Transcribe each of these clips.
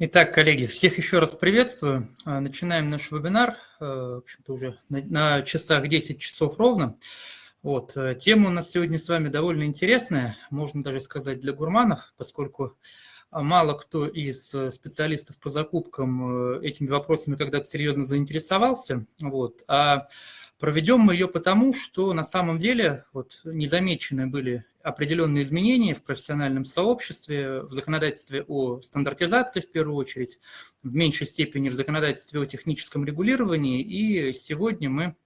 Итак, коллеги, всех еще раз приветствую. А, начинаем наш вебинар, э, в общем-то уже на часах 10 часов ровно. Вот, э, тема у нас сегодня с вами довольно интересная, можно даже сказать для гурманов, поскольку мало кто из э, специалистов по закупкам этими вопросами когда-то серьезно заинтересовался. Вот, а проведем мы ее потому, что на самом деле вот, незамечены были определенные изменения в профессиональном сообществе, в законодательстве о стандартизации в первую очередь, в меньшей степени в законодательстве о техническом регулировании. И сегодня мы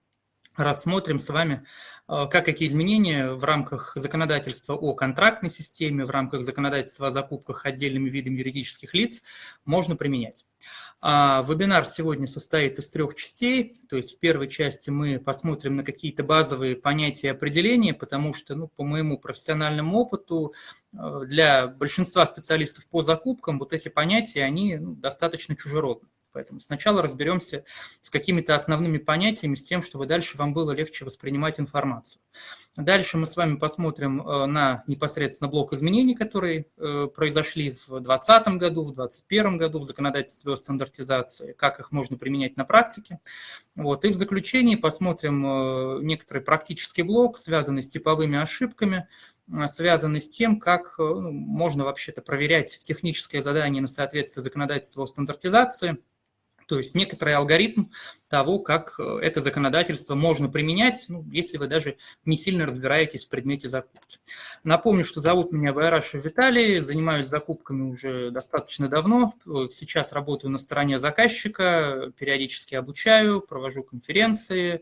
рассмотрим с вами, э, как какие изменения в рамках законодательства о контрактной системе, в рамках законодательства о закупках отдельными видами юридических лиц можно применять. А, вебинар сегодня состоит из трех частей, то есть в первой части мы посмотрим на какие-то базовые понятия и определения, потому что, ну, по моему профессиональному опыту, э, для большинства специалистов по закупкам вот эти понятия, они ну, достаточно чужеродны. Поэтому сначала разберемся с какими-то основными понятиями, с тем, чтобы дальше вам было легче воспринимать информацию. Дальше мы с вами посмотрим э, на непосредственно блок изменений, которые э, произошли в 2020 году, в 2021 году в законодательстве о стандартизации, как их можно применять на практике. Вот. И в заключении посмотрим э, некоторый практический блок, связанный с типовыми ошибками, связанный с тем, как ну, можно вообще-то проверять техническое задание на соответствие законодательству о стандартизации – то есть некоторый алгоритм того, как э, это законодательство можно применять, ну, если вы даже не сильно разбираетесь в предмете закупки. Напомню, что зовут меня Байрашев Виталий, занимаюсь закупками уже достаточно давно. Сейчас работаю на стороне заказчика, периодически обучаю, провожу конференции,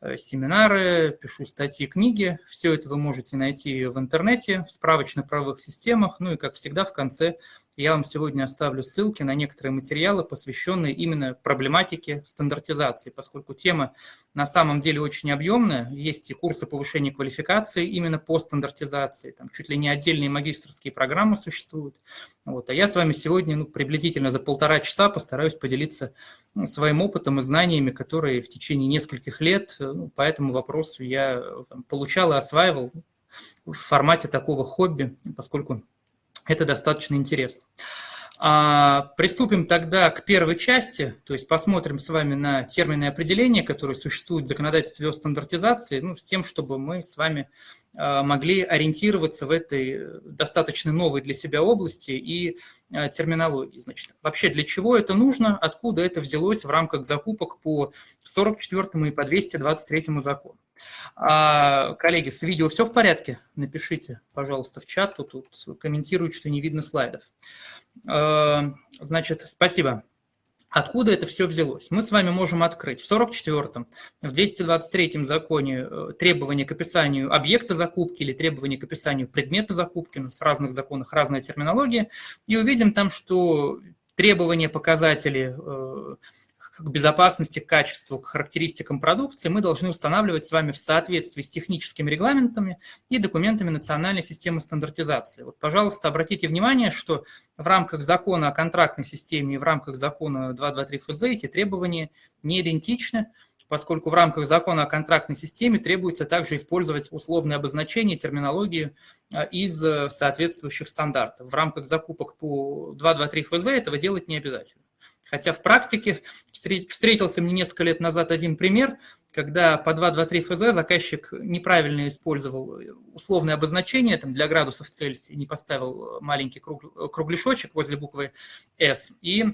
э, семинары, пишу статьи, книги. Все это вы можете найти в интернете, в справочно-правовых системах. Ну и, как всегда, в конце я вам сегодня оставлю ссылки на некоторые материалы, посвященные именно проблематике стандартизации, поскольку тема на самом деле очень объемная. Есть и курсы повышения квалификации именно по стандартизации, там чуть ли не отдельные магистрские программы существуют. Вот. А я с вами сегодня ну, приблизительно за полтора часа постараюсь поделиться ну, своим опытом и знаниями, которые в течение нескольких лет ну, по этому вопросу я там, получал и осваивал в формате такого хобби, поскольку это достаточно интересно. А, приступим тогда к первой части, то есть посмотрим с вами на термины и определения, которые существуют в законодательстве о стандартизации, ну, с тем, чтобы мы с вами а, могли ориентироваться в этой достаточно новой для себя области и а, терминологии. Значит, вообще для чего это нужно, откуда это взялось в рамках закупок по 44 и по 223 закону. А, коллеги, с видео все в порядке? Напишите, пожалуйста, в чат, тут комментируют, что не видно слайдов. А, значит, спасибо. Откуда это все взялось? Мы с вами можем открыть в 44-м, в 223-м законе э, требования к описанию объекта закупки или требования к описанию предмета закупки, у нас в разных законах разная терминология, и увидим там, что требования, показатели э, к безопасности, к качеству, к характеристикам продукции мы должны устанавливать с вами в соответствии с техническими регламентами и документами национальной системы стандартизации. Вот, пожалуйста, обратите внимание, что в рамках закона о контрактной системе и в рамках закона 223 ФЗ эти требования не идентичны, поскольку в рамках закона о контрактной системе требуется также использовать условные обозначения, терминологии а, из э, соответствующих стандартов. В рамках закупок по 223 ФЗ этого делать не обязательно. Хотя в практике встретился мне несколько лет назад один пример, когда по 223 ФЗ заказчик неправильно использовал условное обозначение там, для градусов Цельсия, не поставил маленький круг, кругляшочек возле буквы «С», и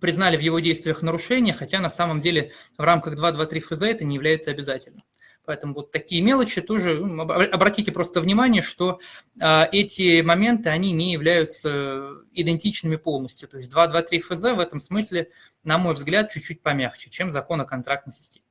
признали в его действиях нарушение, хотя на самом деле в рамках 223 ФЗ это не является обязательным. Поэтому вот такие мелочи тоже, ну, обратите просто внимание, что а, эти моменты, они не являются идентичными полностью. То есть 223 ФЗ в этом смысле, на мой взгляд, чуть-чуть помягче, чем закон о контрактной системе.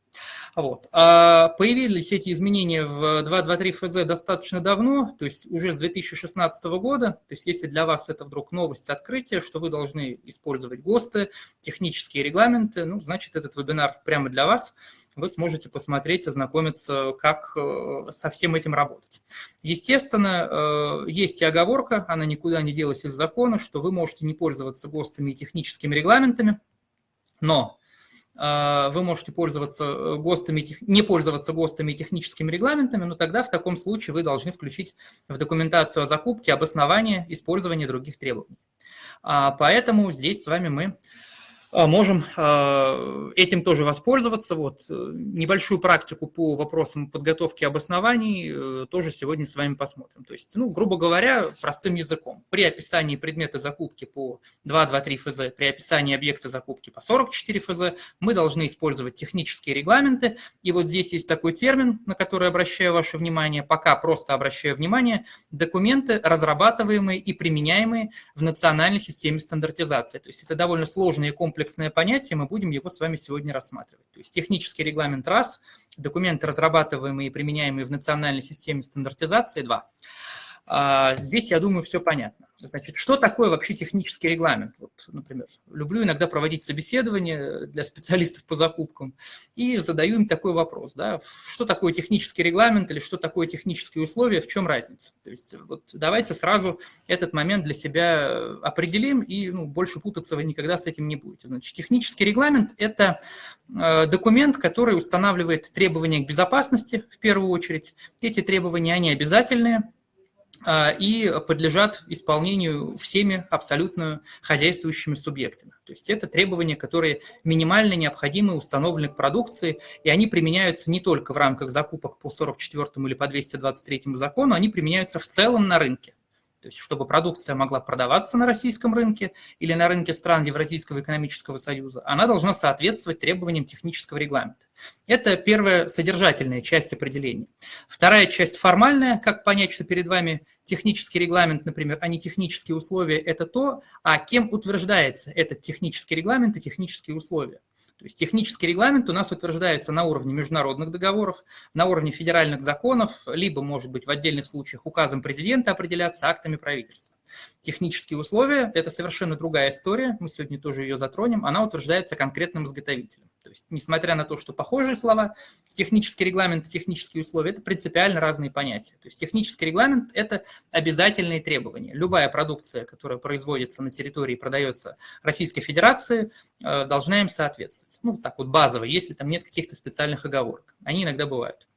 Вот. А появились эти изменения в 2.2.3 ФЗ достаточно давно, то есть уже с 2016 года. То есть если для вас это вдруг новость, открытие, что вы должны использовать ГОСТы, технические регламенты, ну, значит, этот вебинар прямо для вас. Вы сможете посмотреть, ознакомиться, как э, со всем этим работать. Естественно, э, есть и оговорка, она никуда не делась из закона, что вы можете не пользоваться ГОСТами и техническими регламентами, но вы можете пользоваться э, ГОСТами, не пользоваться ГОСТами и техническими регламентами, но тогда в таком случае вы должны включить в документацию о закупке обоснование использования других требований. Поэтому здесь с вами мы а, можем а, этим тоже воспользоваться. Вот э, небольшую практику по вопросам подготовки обоснований э, тоже сегодня с вами посмотрим. То есть, ну, грубо говоря, простым языком. При описании предмета закупки по 2.2.3 ФЗ, при описании объекта закупки по 44 ФЗ мы должны использовать технические регламенты. И вот здесь есть такой термин, на который обращаю ваше внимание, пока просто обращаю внимание, документы, разрабатываемые и применяемые в национальной системе стандартизации. То есть это довольно сложные комплексы комплексное понятие, мы будем его с вами сегодня рассматривать. То есть технический регламент раз, документы, разрабатываемые и применяемые в национальной системе стандартизации два. А, здесь, я думаю, все понятно. Значит, что такое вообще технический регламент? Вот, например, люблю иногда проводить собеседования для специалистов по закупкам и задаю им такой вопрос. Да, что такое технический регламент или что такое технические условия, в чем разница? То есть вот давайте сразу этот момент для себя определим и ну, больше путаться вы никогда с этим не будете. Значит, технический регламент – это э, документ, который устанавливает требования к безопасности в первую очередь. Эти требования, они обязательные, и подлежат исполнению всеми абсолютно хозяйствующими субъектами. То есть это требования, которые минимально необходимы, установлены к продукции, и они применяются не только в рамках закупок по 44 или по 223 закону, они применяются в целом на рынке. То есть, чтобы продукция могла продаваться на российском рынке или на рынке стран Евразийского экономического союза, она должна соответствовать требованиям технического регламента. Это первая содержательная часть определения. Вторая часть формальная, как понять, что перед вами технический регламент, например, а не технические условия, это то, а кем утверждается этот технический регламент и технические условия. То есть технический регламент у нас утверждается на уровне международных договоров, на уровне федеральных законов, либо, может быть, в отдельных случаях указом президента определяться актами правительства. Технические условия – это совершенно другая история, мы сегодня тоже ее затронем, она утверждается конкретным изготовителем. То есть, несмотря на то, что похожие слова, технический регламент и технические условия – это принципиально разные понятия. То есть, технический регламент – это обязательные требования. Любая продукция, которая производится на территории и продается Российской Федерации, э, должна им соответствовать. Ну, так вот базово, если там нет каких-то специальных оговорок. Они иногда бывают.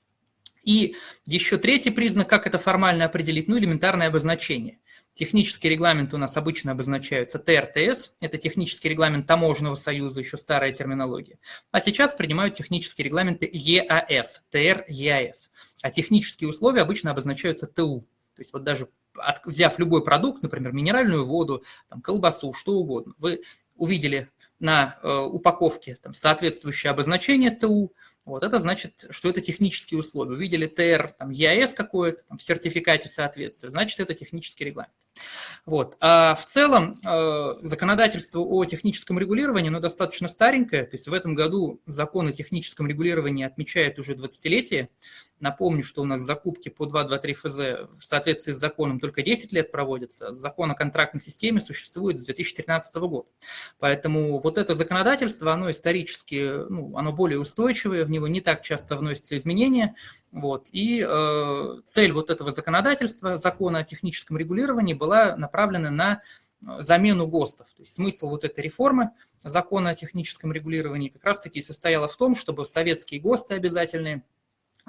И еще третий признак, как это формально определить, ну, элементарное обозначение – Технический регламент у нас обычно обозначаются ТРТС, это технический регламент Таможенного союза, еще старая терминология. А сейчас принимают технические регламенты ЕАС, ТР, ЕАС. А технические условия обычно обозначаются ТУ. То есть вот даже от, взяв любой продукт, например, минеральную воду, там, колбасу, что угодно, вы увидели на э, упаковке там, соответствующее обозначение ТУ, вот это значит, что это технические условия. Увидели ТР, там, ЕАС какое-то в сертификате соответствия, значит, это технический регламент. Вот. А в целом э, законодательство о техническом регулировании, оно достаточно старенькое, то есть в этом году закон о техническом регулировании отмечает уже 20-летие, Напомню, что у нас закупки по 2.2.3 ФЗ в соответствии с законом только 10 лет проводятся. Закон о контрактной системе существует с 2013 года. Поэтому вот это законодательство, оно исторически, ну, оно более устойчивое, в него не так часто вносятся изменения. Вот. И э, цель вот этого законодательства, закона о техническом регулировании, была направлена на э, замену ГОСТов. То есть смысл вот этой реформы закона о техническом регулировании как раз-таки состояла в том, чтобы советские ГОСТы обязательные –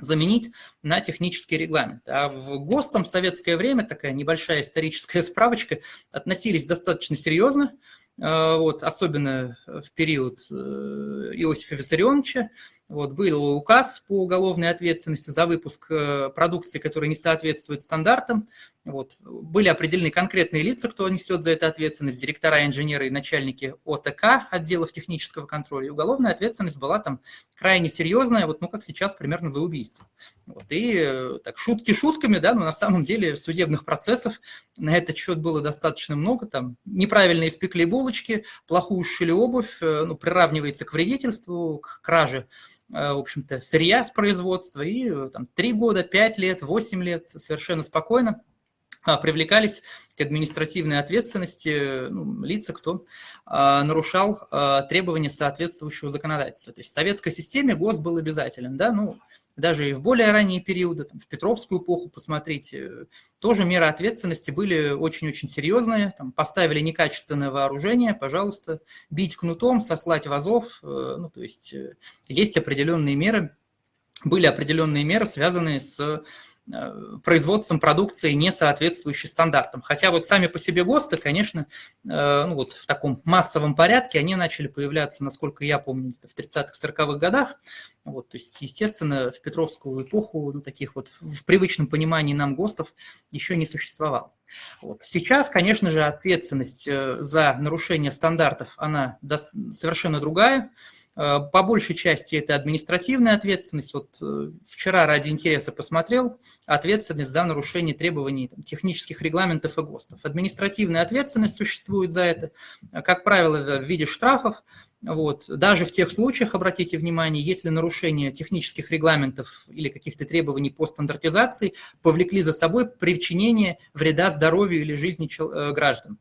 заменить на технический регламент. А в ГОСТом в советское время, такая небольшая историческая справочка, относились достаточно серьезно, э, вот, особенно в период э, Иосифа Виссарионовича, вот, был указ по уголовной ответственности за выпуск э, продукции, которая не соответствует стандартам. Вот. Были определены конкретные лица, кто несет за это ответственность, директора, инженеры и начальники ОТК, отделов технического контроля. И уголовная ответственность была там крайне серьезная, вот, ну, как сейчас, примерно за убийство. Вот. И э, так, шутки шутками, да, но на самом деле судебных процессов на этот счет было достаточно много. Там неправильно испекли булочки, плохую сшили обувь, э, ну, приравнивается к вредительству, к краже Э, в общем-то, сырья с производства, и там 3 года, 5 лет, 8 лет совершенно спокойно привлекались к административной ответственности ну, лица, кто а, нарушал а, требования соответствующего законодательства. То есть в советской системе ГОС был обязателен, да, ну, даже и в более ранние периоды, там, в Петровскую эпоху, посмотрите, тоже меры ответственности были очень-очень серьезные, там, поставили некачественное вооружение, пожалуйста, бить кнутом, сослать в Азов, э, ну, то есть э, есть определенные меры, были определенные меры, связанные с производством продукции, не соответствующей стандартам. Хотя вот сами по себе ГОСТы, конечно, ну вот в таком массовом порядке, они начали появляться, насколько я помню, в 30-40-х годах. Вот, то есть, естественно, в Петровскую эпоху ну, таких вот в привычном понимании нам ГОСТов еще не существовало. Вот. Сейчас, конечно же, ответственность за нарушение стандартов, она совершенно другая. Э, по большей части это административная ответственность. Вот э, вчера ради интереса посмотрел ответственность за нарушение требований там, технических регламентов и ГОСТов. Административная ответственность существует за это, как правило, в виде штрафов. Вот. Даже в тех случаях, обратите внимание, если нарушение технических регламентов или каких-то требований по стандартизации повлекли за собой причинение вреда здоровью или жизни э, граждан.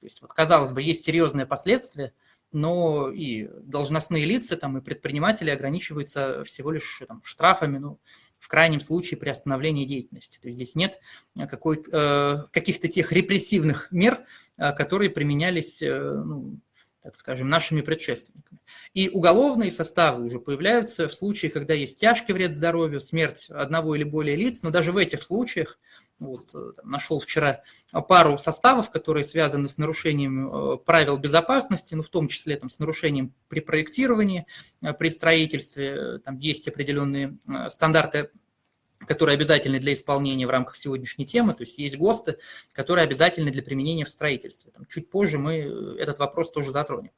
То есть, вот, казалось бы, есть серьезные последствия, но и должностные лица там, и предприниматели ограничиваются всего лишь там, штрафами, ну, в крайнем случае при остановлении деятельности. То есть здесь нет э, каких-то тех репрессивных мер, э, которые применялись э, ну, так скажем, нашими предшественниками. И уголовные составы уже появляются в случае, когда есть тяжкий вред здоровью, смерть одного или более лиц, но даже в этих случаях, вот, э, там, нашел вчера пару составов, которые связаны с нарушением э, правил безопасности, ну, в том числе там, с нарушением при проектировании, э, при строительстве, там есть определенные стандарты которые обязательны для исполнения в рамках сегодняшней темы, то есть есть ГОСТы, которые обязательны для применения в строительстве. Там, чуть позже мы э, этот вопрос тоже затронем.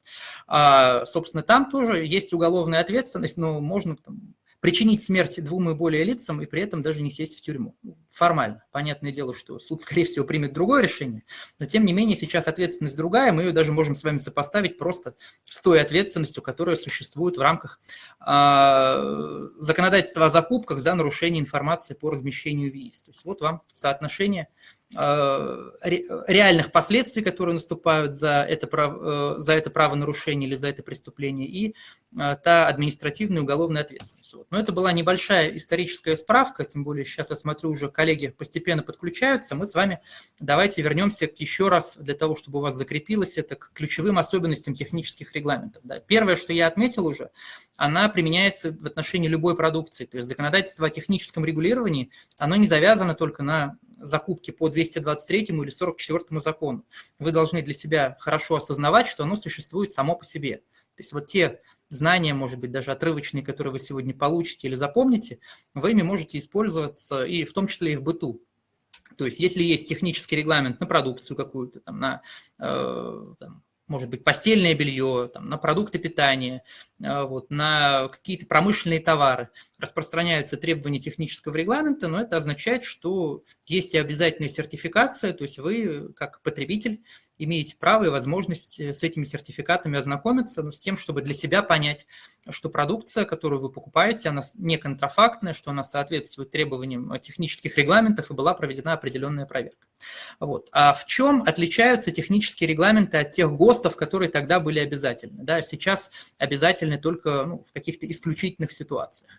А, собственно, там тоже есть уголовная ответственность, но можно там, причинить смерть двум и более лицам и при этом даже не сесть в тюрьму. Ну, формально. Понятное дело, что суд, скорее всего, примет другое решение, но тем не менее сейчас ответственность другая, мы ее даже можем с вами сопоставить просто с той ответственностью, которая существует в рамках э, законодательства о закупках за нарушение информации по размещению ВИИС. То есть вот вам соотношение реальных последствий, которые наступают за это, право, э, за это правонарушение или за это преступление, и э, та административная и уголовная ответственность. Вот. Но это была небольшая историческая справка, тем более сейчас я смотрю, уже коллеги постепенно подключаются. Мы с вами давайте вернемся еще раз, для того, чтобы у вас закрепилось это, к ключевым особенностям технических регламентов. Да. Первое, что я отметил уже, она применяется в отношении любой продукции. То есть законодательство о техническом регулировании, оно не завязано только на закупки по 223 или 44 закону. Вы должны для себя хорошо осознавать, что оно существует само по себе. То есть вот те знания, может быть, даже отрывочные, которые вы сегодня получите или запомните, вы ими можете использоваться и в том числе и в быту. То есть если есть технический регламент на продукцию какую-то, там, на э, там, может быть, постельное белье, там, на продукты питания, э, вот, на какие-то промышленные товары распространяются требования технического регламента, но это означает, что есть и обязательная сертификация, то есть вы, как потребитель, имеете право и возможность с этими сертификатами ознакомиться, но с тем, чтобы для себя понять, что продукция, которую вы покупаете, она не контрафактная, что она соответствует требованиям технических регламентов и была проведена определенная проверка. Вот. А в чем отличаются технические регламенты от тех ГОСТов, которые тогда были обязательны? Да, сейчас обязательны только ну, в каких-то исключительных ситуациях.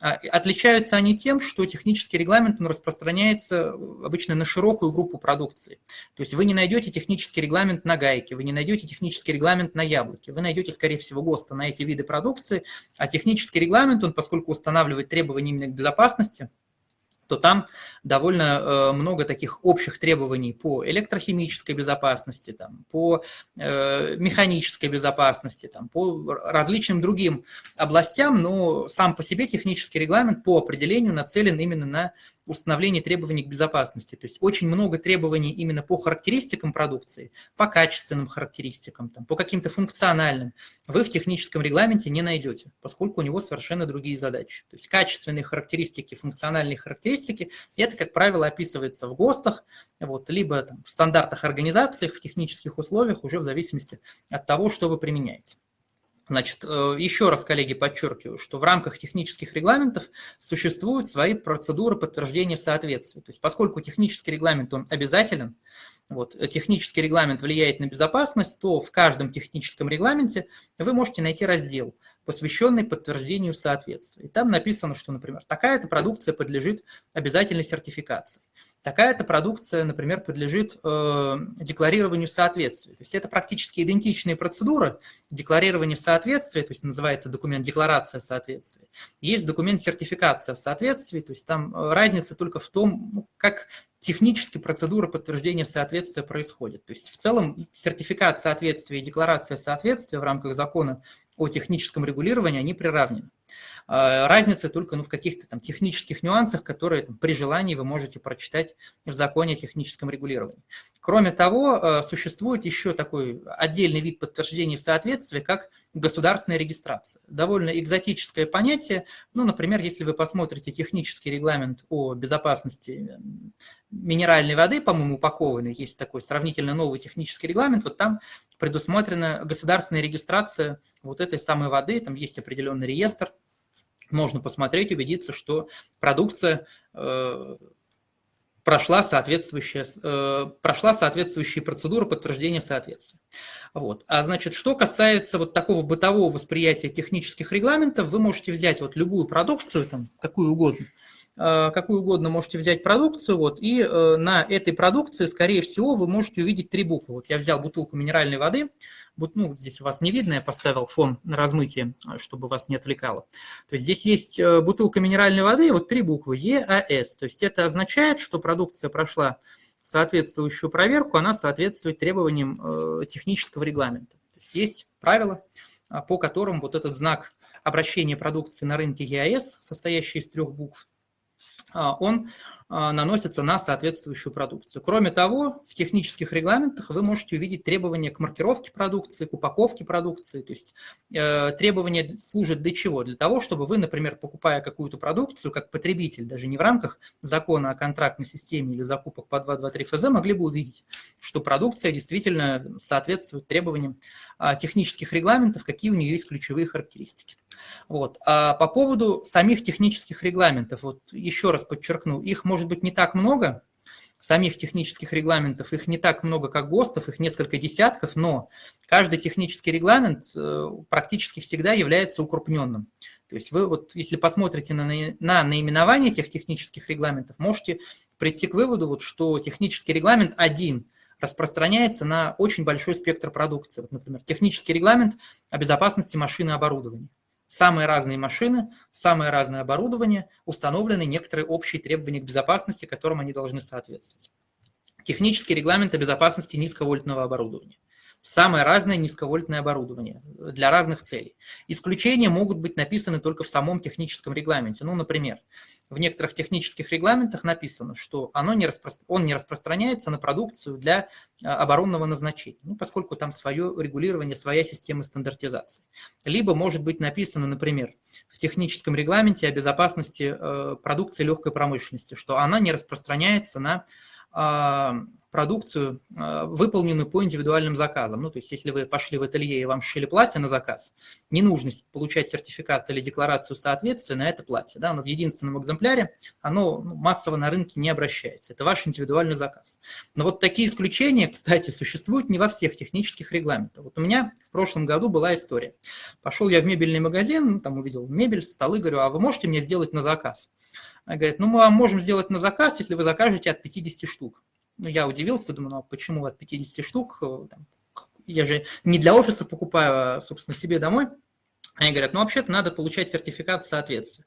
А, отличаются они тем, что технический регламент он распространяется обычно на широкую группу продукции. То есть вы не найдете технический регламент на гайке, вы не найдете технический регламент на яблоке, вы найдете, скорее всего, ГОСТа на эти виды продукции, а технический регламент, он, поскольку устанавливает требования именно к безопасности, то там довольно э, много таких общих требований по электрохимической безопасности, там, по э, механической безопасности, там, по различным другим областям, но сам по себе технический регламент по определению нацелен именно на установление требований к безопасности. То есть очень много требований именно по характеристикам продукции, по качественным характеристикам, там, по каким-то функциональным вы в техническом регламенте не найдете, поскольку у него совершенно другие задачи. То есть качественные характеристики, функциональные характеристики, это, как правило, описывается в ГОСТах, вот, либо там, в стандартах организации, в технических условиях, уже в зависимости от того, что вы применяете. Значит, э, еще раз, коллеги, подчеркиваю, что в рамках технических регламентов существуют свои процедуры подтверждения соответствия. То есть поскольку технический регламент, он обязателен, вот, э, технический регламент влияет на безопасность, то в каждом техническом регламенте вы можете найти раздел посвященный подтверждению соответствия. И там написано, что, например, такая-то продукция подлежит обязательной сертификации. Такая-то продукция, например, подлежит э, декларированию соответствия. То есть это практически идентичные процедуры декларирования соответствия, то есть называется документ декларация соответствия. Есть документ сертификация соответствия, то есть там э, разница только в том, ну, как технически процедура подтверждения соответствия происходит. То есть в целом сертификат соответствия и декларация соответствия в рамках закона о техническом регулировании, они приравнены. А, разница только ну, в каких-то там технических нюансах, которые там, при желании вы можете прочитать в законе о техническом регулировании. Кроме того, а, существует еще такой отдельный вид подтверждения соответствия, как государственная регистрация. Довольно экзотическое понятие. Ну, например, если вы посмотрите технический регламент о безопасности минеральной воды, по-моему, упакованный, есть такой сравнительно новый технический регламент, вот там предусмотрена государственная регистрация вот этой самой воды, там есть определенный реестр, можно посмотреть, убедиться, что продукция э, прошла, соответствующая, э, прошла соответствующие процедуры подтверждения соответствия. Вот. А значит, что касается вот такого бытового восприятия технических регламентов, вы можете взять вот любую продукцию, там, какую угодно, какую угодно можете взять продукцию, вот, и э, на этой продукции, скорее всего, вы можете увидеть три буквы. Вот я взял бутылку минеральной воды, ну, здесь у вас не видно, я поставил фон на размытие, чтобы вас не отвлекало. То есть здесь есть э, бутылка минеральной воды, вот три буквы ЕАС, то есть это означает, что продукция прошла соответствующую проверку, она соответствует требованиям технического регламента. То есть есть правила, по которым вот этот знак обращения продукции на рынке ЕАС, состоящий из трех букв, а, он а, наносится на соответствующую продукцию. Кроме того, в технических регламентах вы можете увидеть требования к маркировке продукции, к упаковке продукции. То есть э, требования служат для чего? Для того, чтобы вы, например, покупая какую-то продукцию, как потребитель, даже не в рамках закона о контрактной системе или закупок по 223 ФЗ, могли бы увидеть, что продукция действительно соответствует требованиям э, технических регламентов, какие у нее есть ключевые характеристики. Вот. А по поводу самих технических регламентов, вот еще раз подчеркну, их может быть не так много, самих технических регламентов, их не так много, как ГОСТов, их несколько десятков, но каждый технический регламент э, практически всегда является укрупненным. То есть вы вот, если посмотрите на, на наименование этих технических регламентов, можете прийти к выводу, вот, что технический регламент один распространяется на очень большой спектр продукции. Вот, например, технический регламент о безопасности машины и оборудования самые разные машины, самое разное оборудование, установлены некоторые общие требования к безопасности, которым они должны соответствовать. Технический регламент о безопасности низковольтного оборудования самое разное низковольтное оборудование для разных целей. Исключения могут быть написаны только в самом техническом регламенте. Ну, например, в некоторых технических регламентах написано, что оно не распро... он не распространяется на продукцию для а, оборонного назначения, ну, поскольку там свое регулирование, своя система стандартизации. Либо может быть написано, например, в техническом регламенте о безопасности э, продукции легкой промышленности, что она не распространяется на а, продукцию, а, выполненную по индивидуальным заказам. Ну, то есть, если вы пошли в ателье и вам шили платье на заказ, не нужно получать сертификат или декларацию соответствия на это платье. Да? Оно в единственном экземпляре, оно ну, массово на рынке не обращается. Это ваш индивидуальный заказ. Но вот такие исключения, кстати, существуют не во всех технических регламентах. Вот у меня в прошлом году была история. Пошел я в мебельный магазин, ну, там увидел мебель, столы, говорю, а вы можете мне сделать на заказ? Она говорит, ну мы вам можем сделать на заказ, если вы закажете от 50 штук. Ну, я удивился, думаю, ну а почему от 50 штук? Я же не для офиса покупаю, а, собственно, себе домой. Они говорят, ну вообще-то надо получать сертификат соответствия.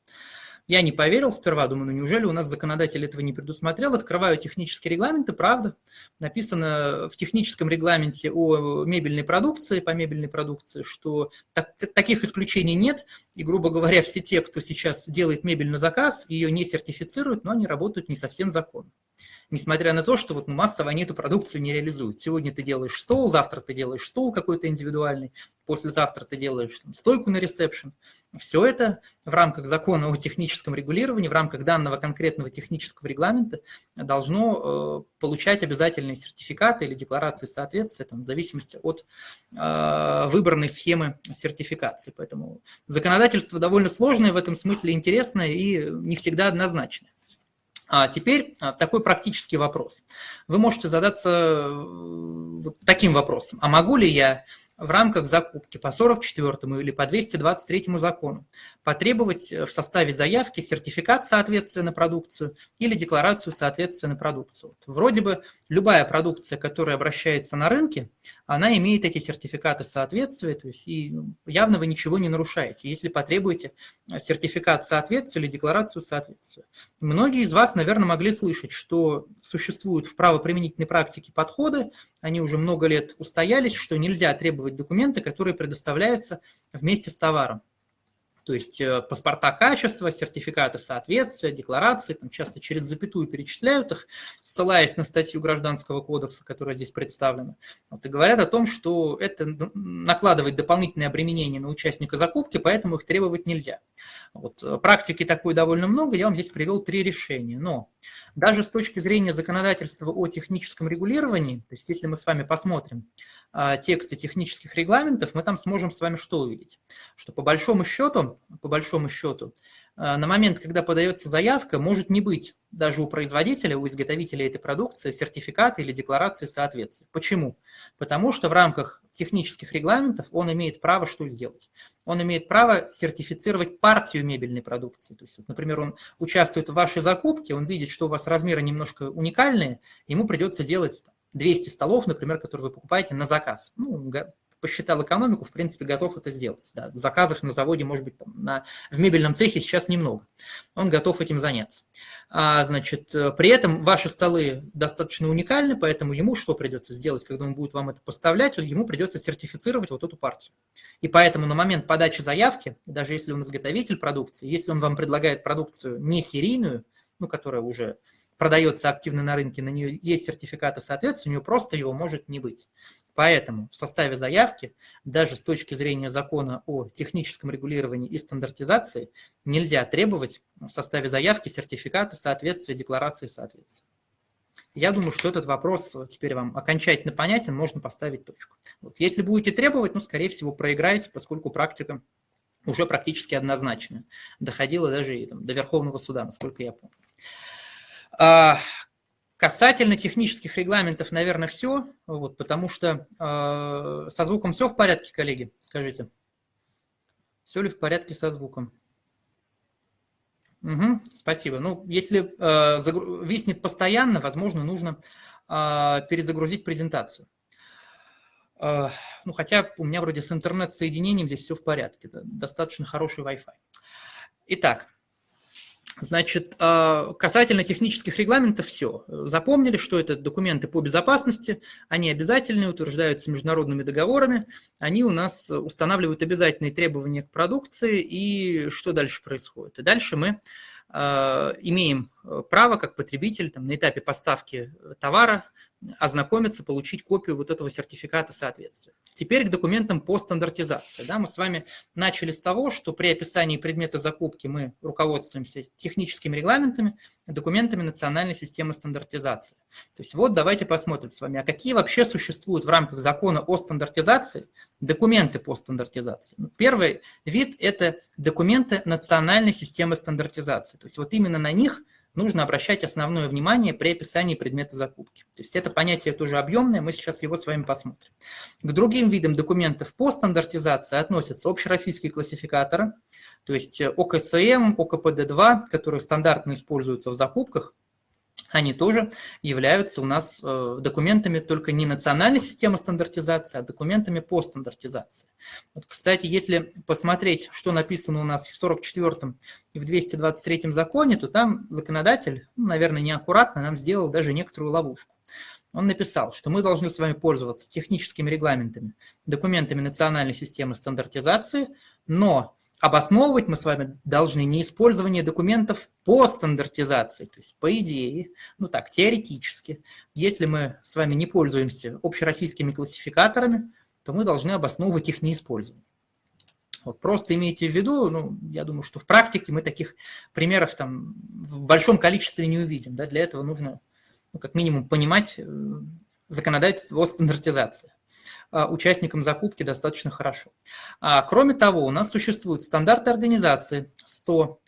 Я не поверил сперва, думаю, ну неужели у нас законодатель этого не предусмотрел? Открываю технические регламенты, правда. Написано в техническом регламенте о мебельной продукции, по мебельной продукции, что так, таких исключений нет. И, грубо говоря, все те, кто сейчас делает мебель на заказ, ее не сертифицируют, но они работают не совсем законно несмотря на то, что вот массово они эту продукцию не реализуют. Сегодня ты делаешь стол, завтра ты делаешь стол какой-то индивидуальный, послезавтра ты делаешь там, стойку на ресепшн. Все это в рамках закона о техническом регулировании, в рамках данного конкретного технического регламента должно э, получать обязательные сертификаты или декларации соответствия, там, в зависимости от э, выбранной схемы сертификации. Поэтому законодательство довольно сложное, в этом смысле интересное и не всегда однозначное. А теперь а, такой практический вопрос. Вы можете задаться э, вот таким вопросом. А могу ли я в рамках закупки по 44 или по 223 закону потребовать в составе заявки сертификат соответствия на продукцию или декларацию соответствия на продукцию. Вроде бы любая продукция, которая обращается на рынке, она имеет эти сертификаты соответствия, то есть и явно вы ничего не нарушаете, если потребуете сертификат соответствия или декларацию соответствия. Многие из вас, наверное, могли слышать, что существуют в правоприменительной практике подходы, они уже много лет устоялись, что нельзя требовать документы, которые предоставляются вместе с товаром. То есть э, паспорта качества, сертификаты соответствия, декларации, там часто через запятую перечисляют их, ссылаясь на статью Гражданского кодекса, которая здесь представлена. Вот, и говорят о том, что это накладывает дополнительное обременение на участника закупки, поэтому их требовать нельзя. Вот, э, практики такой довольно много, я вам здесь привел три решения. Но даже с точки зрения законодательства о техническом регулировании, то есть если мы с вами посмотрим тексты технических регламентов, мы там сможем с вами что увидеть? Что по большому счету по большому счету, э, на момент, когда подается заявка, может не быть даже у производителя, у изготовителя этой продукции сертификата или декларации соответствия. Почему? Потому что в рамках технических регламентов он имеет право что сделать? Он имеет право сертифицировать партию мебельной продукции. То есть, вот, например, он участвует в вашей закупке, он видит, что у вас размеры немножко уникальные, ему придется делать 200 столов, например, которые вы покупаете на заказ. Ну, посчитал экономику, в принципе, готов это сделать. Да. Заказов на заводе, может быть, там, на, в мебельном цехе сейчас немного. Он готов этим заняться. А, значит, э, при этом ваши столы достаточно уникальны, поэтому ему что придется сделать, когда он будет вам это поставлять? Ему придется сертифицировать вот эту партию. И поэтому на момент подачи заявки, даже если он изготовитель продукции, если он вам предлагает продукцию не серийную, ну, которая уже продается активно на рынке, на нее есть сертификаты соответствия, у нее просто его может не быть. Поэтому в составе заявки, даже с точки зрения закона о техническом регулировании и стандартизации, нельзя требовать в составе заявки сертификата соответствия декларации соответствия. Я думаю, что этот вопрос теперь вам окончательно понятен, можно поставить точку. Вот. Если будете требовать, ну, скорее всего, проиграете, поскольку практика уже практически однозначно. Доходила даже и, там, до Верховного суда, насколько я помню. А, касательно технических регламентов, наверное, все, вот, потому что э, со звуком все в порядке, коллеги, скажите. Все ли в порядке со звуком? Угу, спасибо. Ну, если э, загру... виснет постоянно, возможно, нужно э, перезагрузить презентацию. Э, ну, хотя у меня вроде с интернет-соединением здесь все в порядке. Достаточно хороший Wi-Fi. Итак, Значит, а, касательно технических регламентов все. Запомнили, что это документы по безопасности, они обязательные, утверждаются международными договорами, они у нас устанавливают обязательные требования к продукции, и что дальше происходит? И дальше мы а, имеем право, как потребитель, там, на этапе поставки товара ознакомиться, получить копию вот этого сертификата соответствия. Теперь к документам по стандартизации. Да, мы с вами начали с того, что при описании предмета закупки мы руководствуемся техническими регламентами, документами национальной системы стандартизации. То есть вот давайте посмотрим с вами, а какие вообще существуют в рамках закона о стандартизации документы по стандартизации. Ну, первый вид – это документы национальной системы стандартизации. То есть вот именно на них – нужно обращать основное внимание при описании предмета закупки. То есть это понятие тоже объемное, мы сейчас его с вами посмотрим. К другим видам документов по стандартизации относятся общероссийские классификаторы, то есть ОКСМ, ОКПД-2, которые стандартно используются в закупках, они тоже являются у нас э, документами только не национальной системы стандартизации, а документами по стандартизации. Вот, кстати, если посмотреть, что написано у нас в 44-м и в 223-м законе, то там законодатель, ну, наверное, неаккуратно нам сделал даже некоторую ловушку. Он написал, что мы должны с вами пользоваться техническими регламентами, документами национальной системы стандартизации, но обосновывать мы с вами должны не использование документов по стандартизации. То есть, по идее, ну так, теоретически, если мы с вами не пользуемся общероссийскими классификаторами, то мы должны обосновывать их неиспользование. Вот просто имейте в виду, ну, я думаю, что в практике мы таких примеров там в большом количестве не увидим. Да? Для этого нужно, ну, как минимум, понимать э, законодательство о стандартизации. А, участникам закупки достаточно хорошо. А, кроме того, у нас существуют стандарты организации 100,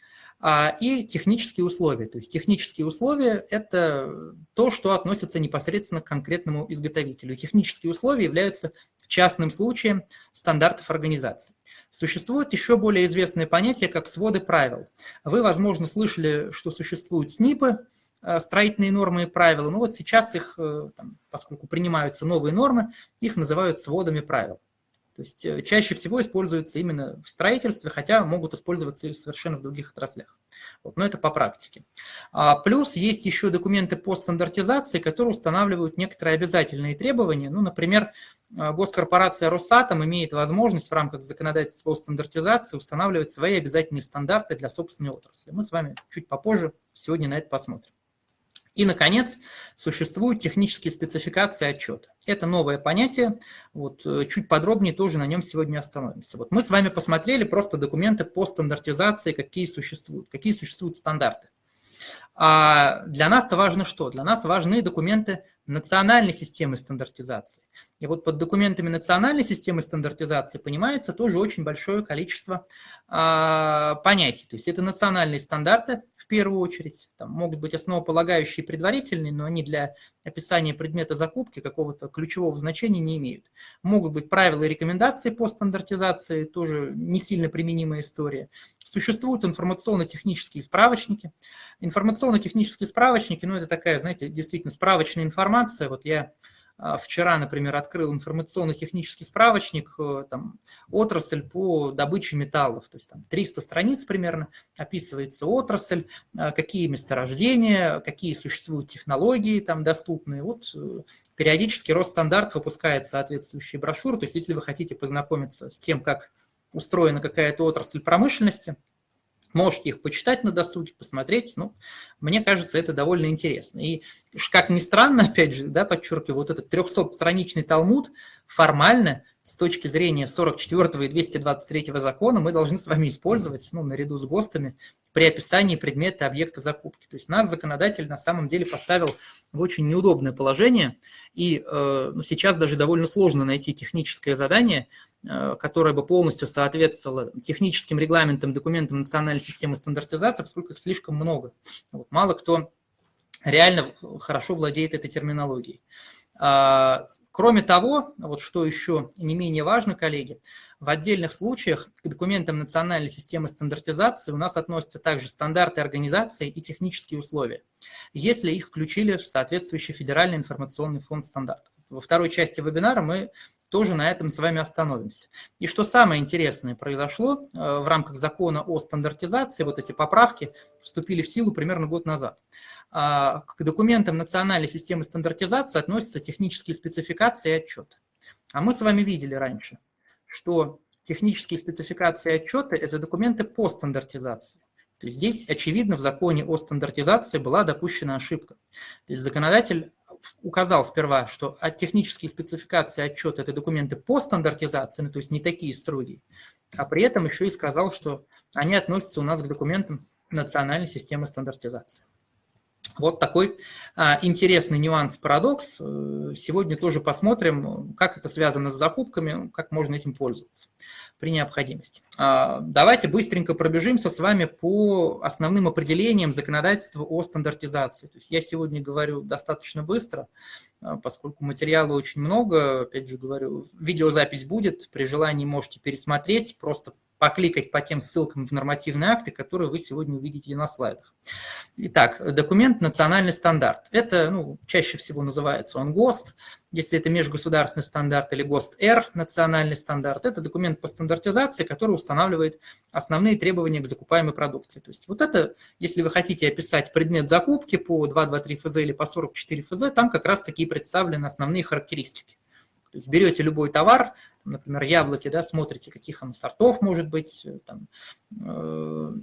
а, и технические условия. То есть технические условия – это то, что относится непосредственно к конкретному изготовителю. Технические условия являются частным случаем стандартов организации. Существует еще более известное понятие, как своды правил. Вы, возможно, слышали, что существуют СНИПы, э, строительные нормы и правила. Ну вот сейчас их, э, поскольку принимаются новые нормы, их называют сводами правил. То есть э, чаще всего используются именно в строительстве, хотя могут использоваться и совершенно в других отраслях. Вот, но это по практике. А, плюс есть еще документы по стандартизации, которые устанавливают некоторые обязательные требования. Ну, например, госкорпорация Росатом имеет возможность в рамках законодательства о стандартизации устанавливать свои обязательные стандарты для собственной отрасли. Мы с вами чуть попозже сегодня на это посмотрим. И, наконец, существуют технические спецификации отчета. Это новое понятие, вот, э, чуть подробнее тоже на нем сегодня остановимся. Вот мы с вами посмотрели просто документы по стандартизации, какие существуют, какие существуют стандарты. А для нас-то важно что? Для нас важны документы национальной системы стандартизации. И вот под документами национальной системы стандартизации понимается тоже очень большое количество а, понятий. То есть это национальные стандарты в первую очередь, там могут быть основополагающие предварительные, но они для описания предмета закупки какого-то ключевого значения не имеют. Могут быть правила и рекомендации по стандартизации, тоже не сильно применимая история. Существуют информационно-технические справочники. Информационно-технические справочники, ну это такая, знаете, действительно справочная информация, информация. Вот я а, вчера, например, открыл информационно-технический справочник, э, там, отрасль по добыче металлов, то есть там 300 страниц примерно, описывается отрасль, а, какие месторождения, какие существуют технологии там доступные. Вот э, периодически Росстандарт выпускает соответствующие брошюры, то есть если вы хотите познакомиться с тем, как устроена какая-то отрасль промышленности, Можете их почитать на досуге, посмотреть. Ну, мне кажется, это довольно интересно. И, как ни странно, опять же, да, подчеркиваю, вот этот 300-страничный Талмуд формально с точки зрения 44 и 223 закона мы должны с вами использовать, ну, наряду с ГОСТами, при описании предмета объекта закупки. То есть нас законодатель на самом деле поставил в очень неудобное положение, и э, ну, сейчас даже довольно сложно найти техническое задание, э, которое бы полностью соответствовало техническим регламентам, документам национальной системы стандартизации, поскольку их слишком много. Вот, мало кто реально хорошо владеет этой терминологией. А, кроме того, вот что еще не менее важно, коллеги, в отдельных случаях к документам национальной системы стандартизации у нас относятся также стандарты организации и технические условия, если их включили в соответствующий федеральный информационный фонд стандартов. Во второй части вебинара мы тоже на этом с вами остановимся. И что самое интересное произошло э, в рамках закона о стандартизации, вот эти поправки вступили в силу примерно год назад. А, к документам национальной системы стандартизации относятся технические спецификации и отчеты. А мы с вами видели раньше, что технические спецификации и отчеты – это документы по стандартизации. То есть здесь, очевидно, в законе о стандартизации была допущена ошибка. То есть законодатель указал сперва, что технические спецификации отчеты – это документы по стандартизации, ну, то есть не такие строгие, а при этом еще и сказал, что они относятся у нас к документам национальной системы стандартизации. Вот такой а, интересный нюанс, парадокс. Э, сегодня тоже посмотрим, как это связано с закупками, как можно этим пользоваться при необходимости. А, давайте быстренько пробежимся с вами по основным определениям законодательства о стандартизации. То есть я сегодня говорю достаточно быстро, а, поскольку материала очень много. Опять же говорю, видеозапись будет, при желании можете пересмотреть, просто покликать по тем ссылкам в нормативные акты, которые вы сегодня увидите на слайдах. Итак, документ «Национальный стандарт». Это ну, чаще всего называется он ГОСТ, если это межгосударственный стандарт, или ГОСТ-Р, национальный стандарт. Это документ по стандартизации, который устанавливает основные требования к закупаемой продукции. То есть вот это, если вы хотите описать предмет закупки по 223 ФЗ или по 44 ФЗ, там как раз такие представлены основные характеристики. То есть берете любой товар, например, яблоки, да, смотрите, каких он сортов может быть, э, там, э,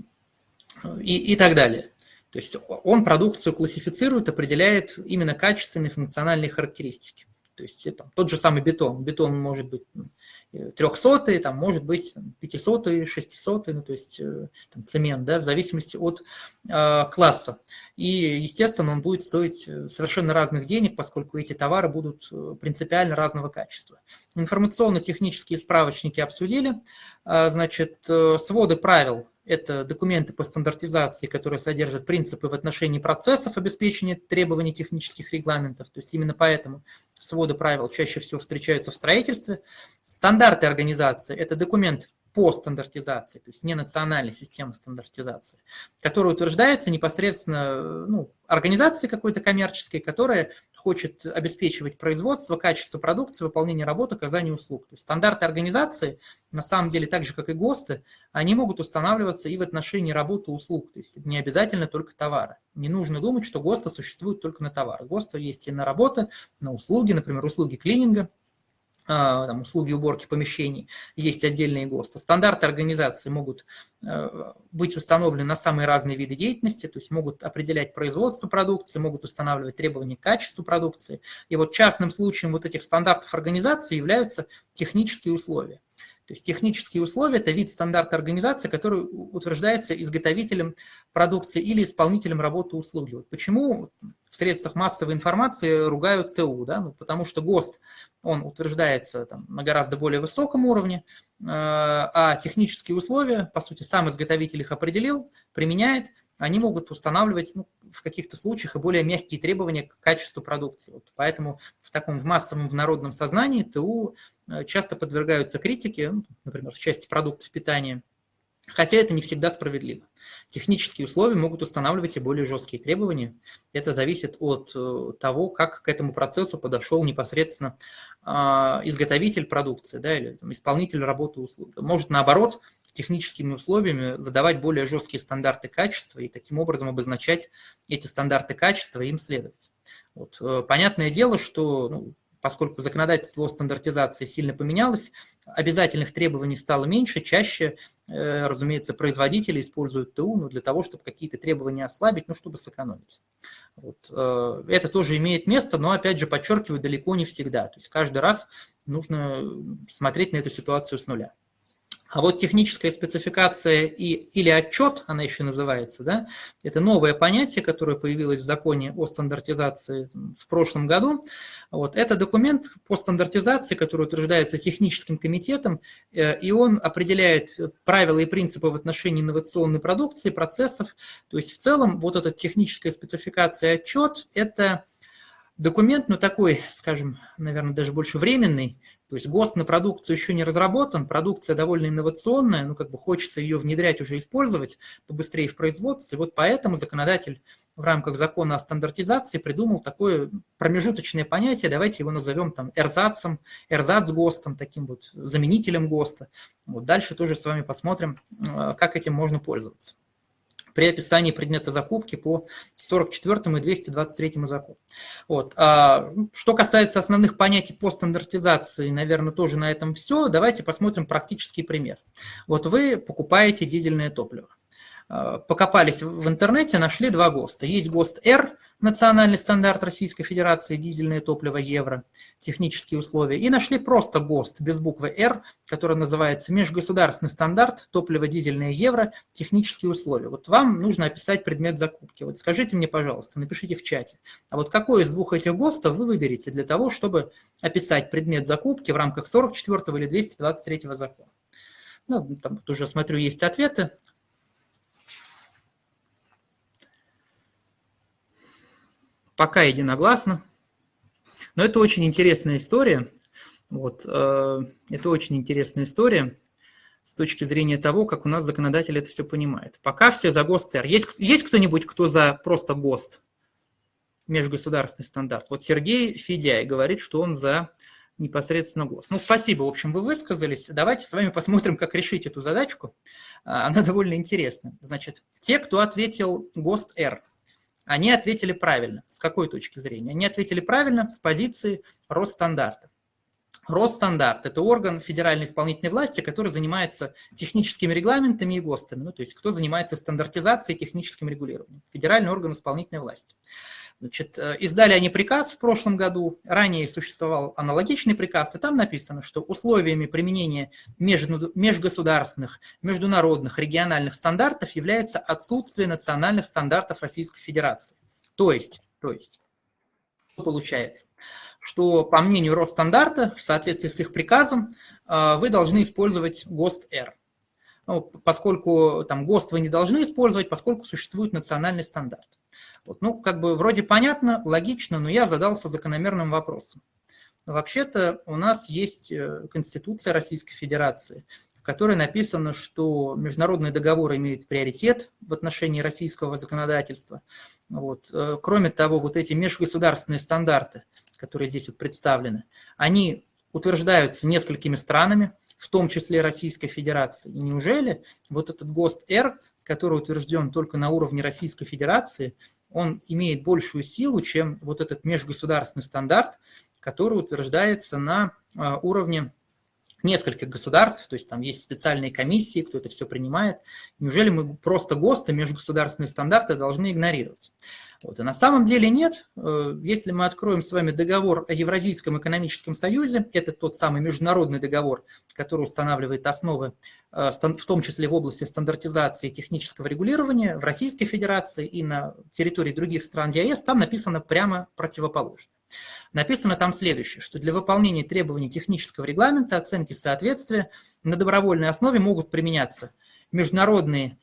и, и так далее. То есть он продукцию классифицирует, определяет именно качественные функциональные характеристики. То есть там, тот же самый бетон. Бетон может быть трехсотый, там может быть пятисотый, шестисотый, ну то есть э, там, цемент, да, в зависимости от э, класса. И, естественно, он будет стоить э, совершенно разных денег, поскольку эти товары будут э, принципиально разного качества. Информационно-технические справочники обсудили. Значит, своды правил это документы по стандартизации, которые содержат принципы в отношении процессов обеспечения требований технических регламентов. То есть именно поэтому своды правил чаще всего встречаются в строительстве. Стандарты организации – это документ по стандартизации, то есть не национальной системы стандартизации, которая утверждается непосредственно ну, организацией какой-то коммерческой, которая хочет обеспечивать производство, качество продукции, выполнение работ, оказание услуг. То есть стандарты организации, на самом деле, так же, как и ГОСТы, они могут устанавливаться и в отношении работы услуг, то есть не обязательно только товары. Не нужно думать, что ГОСТы существуют только на товары. ГОСТы есть и на работы, на услуги, например, услуги клининга, там, услуги уборки помещений, есть отдельные ГОСТы. Стандарты организации могут э, быть установлены на самые разные виды деятельности, то есть могут определять производство продукции, могут устанавливать требования к качеству продукции. И вот частным случаем вот этих стандартов организации являются технические условия. То есть технические условия – это вид стандарта организации, который утверждается изготовителем продукции или исполнителем работы услуги. Вот почему в средствах массовой информации ругают ТУ? Да? Ну, потому что ГОСТ, он утверждается там, на гораздо более высоком уровне, э, а технические условия, по сути, сам изготовитель их определил, применяет, они могут устанавливать ну, в каких-то случаях и более мягкие требования к качеству продукции. Вот поэтому в таком в массовом, в народном сознании ТУ Э, часто подвергаются критике, ну, например, в части продуктов питания, хотя это не всегда справедливо. Технические условия могут устанавливать и более жесткие требования. Это зависит от э, того, как к этому процессу подошел непосредственно а, изготовитель продукции да, или там, исполнитель работы услуг. Может, наоборот, техническими условиями задавать более жесткие стандарты качества и таким образом обозначать эти стандарты качества и им следовать. Вот. Э, понятное дело, что ну, поскольку законодательство о стандартизации сильно поменялось, обязательных требований стало меньше, чаще, э, разумеется, производители используют ТУ ну, для того, чтобы какие-то требования ослабить, ну, чтобы сэкономить. Вот. Э, это тоже имеет место, но, опять же, подчеркиваю, далеко не всегда. То есть каждый раз нужно смотреть на эту ситуацию с нуля. А вот техническая спецификация и, или отчет, она еще называется, да, это новое понятие, которое появилось в законе о стандартизации в прошлом году. Вот, это документ по стандартизации, который утверждается техническим комитетом, э, и он определяет правила и принципы в отношении инновационной продукции, процессов. То есть в целом вот эта техническая спецификация и отчет – это документ, ну такой, скажем, наверное, даже больше временный, то есть ГОСТ на продукцию еще не разработан, продукция довольно инновационная, ну как бы хочется ее внедрять, уже использовать побыстрее в производстве. Вот поэтому законодатель в рамках закона о стандартизации придумал такое промежуточное понятие, давайте его назовем там эрзацем, эрзац-ГОСТом, таким вот заменителем ГОСТа. Вот дальше тоже с вами посмотрим, э, как этим можно пользоваться при описании предмета закупки по 44 и 223 закону. Вот. А, ну, что касается основных понятий по стандартизации, наверное, тоже на этом все. Давайте посмотрим практический пример. Вот вы покупаете дизельное топливо. А, покопались в интернете, нашли два ГОСТа. Есть ГОСТ R – национальный стандарт Российской Федерации дизельное топливо евро, технические условия, и нашли просто ГОСТ без буквы «Р», который называется межгосударственный стандарт топливо дизельное евро, технические условия. Вот вам нужно описать предмет закупки. Вот скажите мне, пожалуйста, напишите в чате, а вот какой из двух этих ГОСТов вы выберете для того, чтобы описать предмет закупки в рамках 44 или 223 закона? Ну, там вот уже смотрю, есть ответы. Пока единогласно. Но это очень интересная история. Вот, э, это очень интересная история с точки зрения того, как у нас законодатель это все понимает. Пока все за ГОСТ-Р. Есть, есть кто-нибудь, кто за просто ГОСТ, межгосударственный стандарт? Вот Сергей Федяй говорит, что он за непосредственно ГОСТ. Ну, спасибо, в общем, вы высказались. Давайте с вами посмотрим, как решить эту задачку. А, она довольно интересна. Значит, те, кто ответил ГОСТ-Р – они ответили правильно. С какой точки зрения? Они ответили правильно с позиции Росстандарта. Росстандарт – это орган федеральной исполнительной власти, который занимается техническими регламентами и ГОСТами, ну, то есть кто занимается стандартизацией и техническим регулированием. Федеральный орган исполнительной власти. Значит, э, издали они приказ в прошлом году, ранее существовал аналогичный приказ, и там написано, что условиями применения межгосударственных, международных, региональных стандартов является отсутствие национальных стандартов Российской Федерации. То есть, то есть, что получается? Что по мнению Росстандарта, в соответствии с их приказом, э, вы должны использовать ГОСТ-Р. ну, поскольку там ГОСТ вы не должны использовать, поскольку существует национальный стандарт. Вот, ну, как бы вроде понятно, логично, но я задался закономерным вопросом. Вообще-то у нас есть э, Конституция Российской Федерации, в которой написано, что международные договоры имеют приоритет в отношении российского законодательства. Вот. Э, кроме того, вот эти межгосударственные стандарты, которые здесь вот представлены, они утверждаются несколькими странами, в том числе Российской Федерации. И неужели вот этот ГОСТ-Р, который утвержден только на уровне Российской Федерации, он имеет большую силу, чем вот этот межгосударственный стандарт, который утверждается на а, уровне нескольких государств, то есть там есть специальные комиссии, кто это все принимает. Неужели мы просто ГОСТы, межгосударственные стандарты должны игнорировать? Вот. И на самом деле нет. Э, если мы откроем с вами договор о Евразийском экономическом союзе, это тот самый международный договор, который устанавливает основы, э, в том числе в области стандартизации и технического регулирования в Российской Федерации и на территории других стран ЕС, там написано прямо противоположное. Написано там следующее, что для выполнения требований технического регламента оценки соответствия на добровольной основе могут применяться международные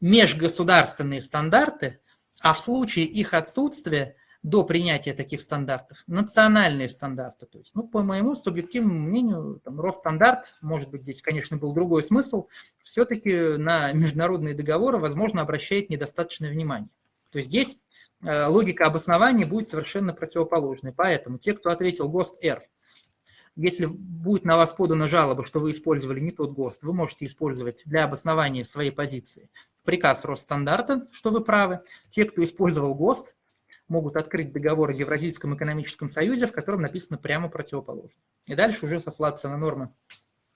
межгосударственные стандарты, а в случае их отсутствия до принятия таких стандартов национальные стандарты. То есть, ну, по моему субъективному мнению, там, Росстандарт, может быть, здесь, конечно, был другой смысл, все-таки на международные договоры, возможно, обращает недостаточное внимание. То есть здесь логика обоснования будет совершенно противоположной. Поэтому те, кто ответил ГОСТ-Р, если будет на вас подана жалоба, что вы использовали не тот ГОСТ, вы можете использовать для обоснования своей позиции приказ Росстандарта, что вы правы. Те, кто использовал ГОСТ, могут открыть договор о Евразийском экономическом союзе, в котором написано прямо противоположно. И дальше уже сослаться на нормы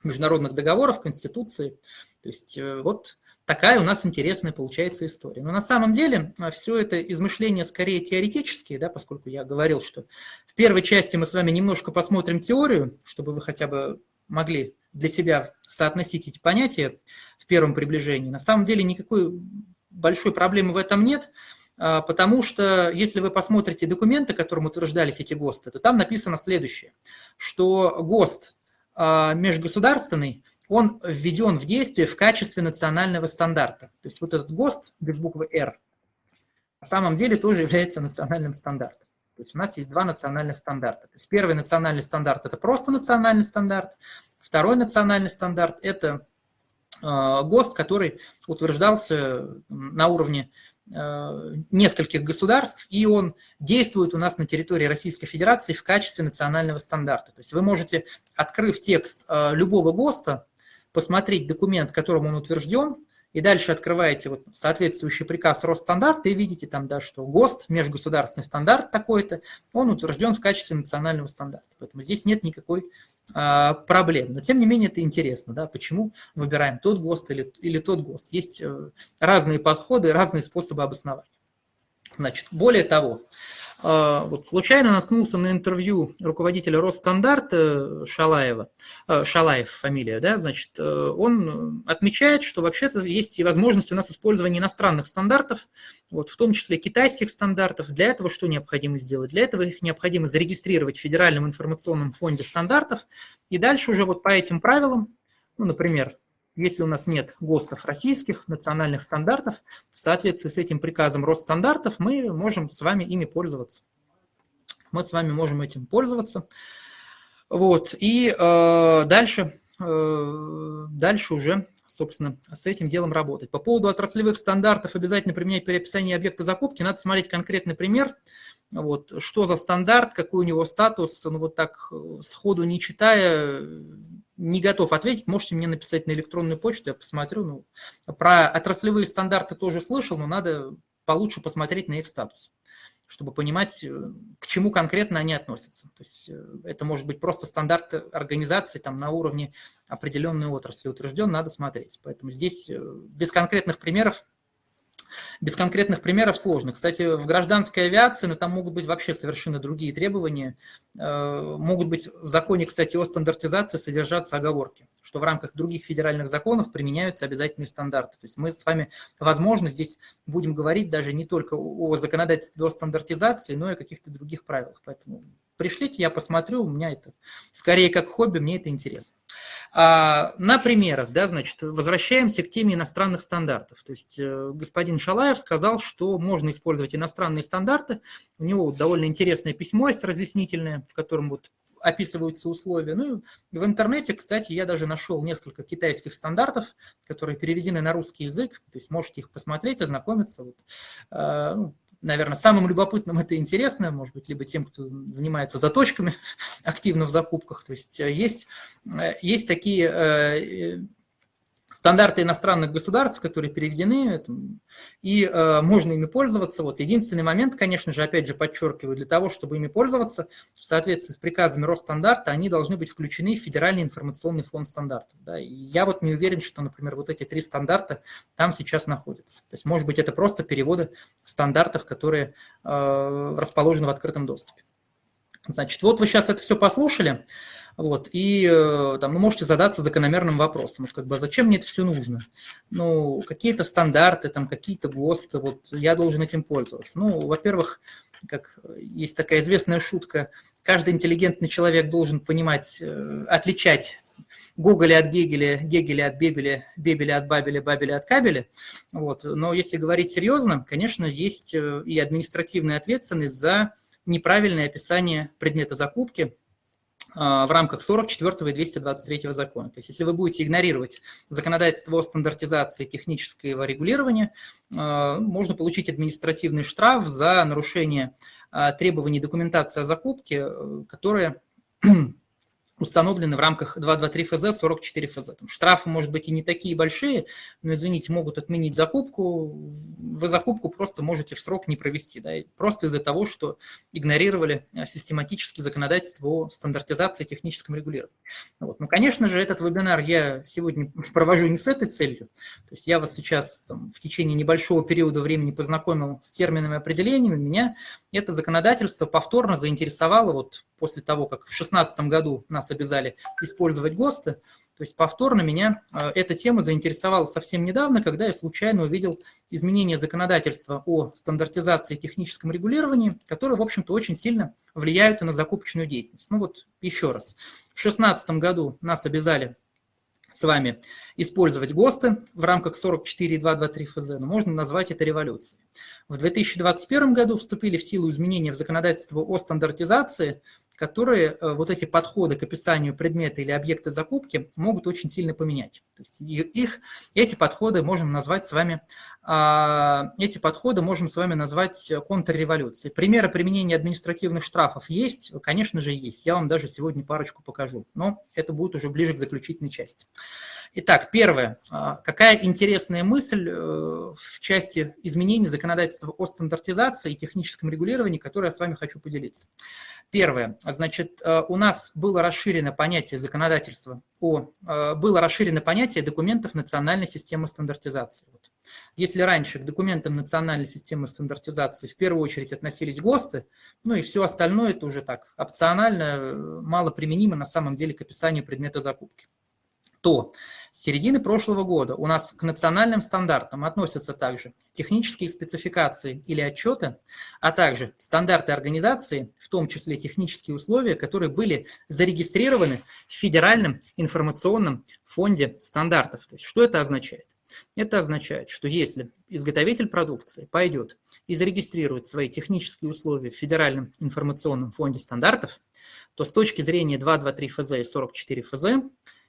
международных договоров, Конституции. То есть э, вот такая у нас интересная получается история. Но на самом деле а, все это измышления скорее теоретические, да, поскольку я говорил, что в первой части мы с вами немножко посмотрим теорию, чтобы вы хотя бы могли для себя соотносить эти понятия в первом приближении. На самом деле никакой большой проблемы в этом нет, а, потому что если вы посмотрите документы, которым утверждались эти ГОСТы, то там написано следующее, что ГОСТ а, межгосударственный он введен в действие в качестве национального стандарта. То есть вот этот ГОСТ без буквы «Р» на самом деле тоже является национальным стандартом. То есть у нас есть два национальных стандарта. То есть первый национальный стандарт – это просто национальный стандарт, второй национальный стандарт – это э, ГОСТ, который утверждался на уровне э, нескольких государств, и он действует у нас на территории Российской Федерации в качестве национального стандарта. То есть вы можете, открыв текст э, любого ГОСТа, посмотреть документ, которым он утвержден, и дальше открываете вот соответствующий приказ Росстандарта и видите там, да, что ГОСТ, межгосударственный стандарт такой-то, он утвержден в качестве национального стандарта. Поэтому здесь нет никакой а, проблем. Но тем не менее это интересно, да, почему выбираем тот ГОСТ или, или тот ГОСТ. Есть э, разные подходы, разные способы обоснования. Значит, более того, вот случайно наткнулся на интервью руководителя Росстандарта Шалаева, а, Шалаев фамилия, да, значит, э, он отмечает, что вообще-то есть и возможность у нас использования иностранных стандартов, вот, в том числе китайских стандартов. Для этого что необходимо сделать? Для этого их необходимо зарегистрировать в Федеральном информационном фонде стандартов, и дальше уже вот по этим правилам, ну, например, если у нас нет ГОСТов российских, национальных стандартов, в соответствии с этим приказом Росстандартов мы можем с вами ими пользоваться. Мы с вами можем этим пользоваться. Вот. И э, дальше, э, дальше уже, собственно, с этим делом работать. По поводу отраслевых стандартов обязательно применять при описании объекта закупки. Надо смотреть конкретный пример. Вот, что за стандарт, какой у него статус, ну вот так э, сходу не читая, не готов ответить, можете мне написать на электронную почту, я посмотрю. Ну, про отраслевые стандарты тоже слышал, но надо получше посмотреть на их статус, чтобы понимать, э, к чему конкретно они относятся. То есть э, это может быть просто стандарт организации там, на уровне определенной отрасли утвержден, надо смотреть. Поэтому здесь э, без конкретных примеров без конкретных примеров сложно. Кстати, в гражданской авиации, ну, там могут быть вообще совершенно другие требования. Э, могут быть в законе, кстати, о стандартизации содержаться оговорки, что в рамках других федеральных законов применяются обязательные стандарты. То есть мы с вами, возможно, здесь будем говорить даже не только о законодательстве о стандартизации, но и о каких-то других правилах. Поэтому пришлите, я посмотрю, у меня это скорее как хобби, мне это интересно. А, на примерах, да, значит, возвращаемся к теме иностранных стандартов. То есть э, господин Шалаев сказал, что можно использовать иностранные стандарты. У него довольно интересное письмо есть разъяснительное, в котором вот описываются условия. Ну, в интернете, кстати, я даже нашел несколько китайских стандартов, которые переведены на русский язык, то есть можете их посмотреть, ознакомиться. Вот. Наверное, самым любопытным это интересно, может быть, либо тем, кто занимается заточками активно в закупках. То есть э, есть, э, есть такие э, стандарты иностранных государств, которые переведены, и э, можно ими пользоваться. Вот единственный момент, конечно же, опять же подчеркиваю, для того, чтобы ими пользоваться, в соответствии с приказами Росстандарта, они должны быть включены в Федеральный информационный фонд стандартов. Да? И я вот не уверен, что, например, вот эти три стандарта там сейчас находятся. То есть, может быть, это просто переводы стандартов, которые э, расположены в открытом доступе. Значит, вот вы сейчас это все послушали. Вот, и э, там, ну, можете задаться закономерным вопросом, вот, как бы, а зачем мне это все нужно? Ну, какие-то стандарты, там, какие-то ГОСТы, вот, я должен этим пользоваться. Ну, во-первых, как есть такая известная шутка, каждый интеллигентный человек должен понимать, э, отличать Гоголя от Гегеля, Гегеля от Бебеля, Бебеля от Бабеля, Бабеля от Кабеля. Вот. Но если говорить серьезно, конечно, есть э, и административная ответственность за неправильное описание предмета закупки, а, в рамках 44 и 223 закона. То есть если вы будете игнорировать законодательство о стандартизации технического регулирования, а, можно получить административный штраф за нарушение а, требований документации о закупке, э, которые установлены в рамках 223 ФЗ, 44 ФЗ. Там штрафы, может быть, и не такие большие, но, извините, могут отменить закупку. Вы закупку просто можете в срок не провести, да, просто из-за того, что игнорировали э, систематически законодательство о стандартизации и техническом регулировании. Вот. Ну, конечно же, этот вебинар я сегодня провожу не с этой целью. То есть я вас сейчас там, в течение небольшого периода времени познакомил с терминами и определениями. Меня это законодательство повторно заинтересовало вот после того, как в 2016 году нас обязали использовать ГОСТы, то есть повторно меня э, эта тема заинтересовала совсем недавно, когда я случайно увидел изменение законодательства о стандартизации и техническом регулировании, которые, в общем-то, очень сильно влияют и на закупочную деятельность. Ну вот еще раз. В 2016 году нас обязали с вами использовать ГОСТы в рамках 44.223 ФЗ, но можно назвать это революцией. В 2021 году вступили в силу изменения в законодательство о стандартизации, которые э, вот эти подходы к описанию предмета или объекта закупки могут очень сильно поменять. То есть их, эти подходы можем назвать с вами, а, эти подходы можем с вами назвать контрреволюцией. Примеры применения административных штрафов есть? Конечно же, есть. Я вам даже сегодня парочку покажу, но это будет уже ближе к заключительной части. Итак, первое. А, какая интересная мысль э, в части изменений законодательства о стандартизации и техническом регулировании, которой я с вами хочу поделиться. Первое. Значит, э, у нас было расширено понятие законодательства, о, э, было расширено понятие документов национальной системы стандартизации. Вот. Если раньше к документам национальной системы стандартизации в первую очередь относились ГОСТы, ну и все остальное это уже так опционально, мало применимо на самом деле к описанию предмета закупки то с середины прошлого года у нас к национальным стандартам относятся также технические спецификации или отчеты, а также стандарты организации, в том числе технические условия, которые были зарегистрированы в Федеральном информационном фонде стандартов. То есть, что это означает? Это означает, что если изготовитель продукции пойдет и зарегистрирует свои технические условия в Федеральном информационном фонде стандартов, то с точки зрения 223 ФЗ и 44 ФЗ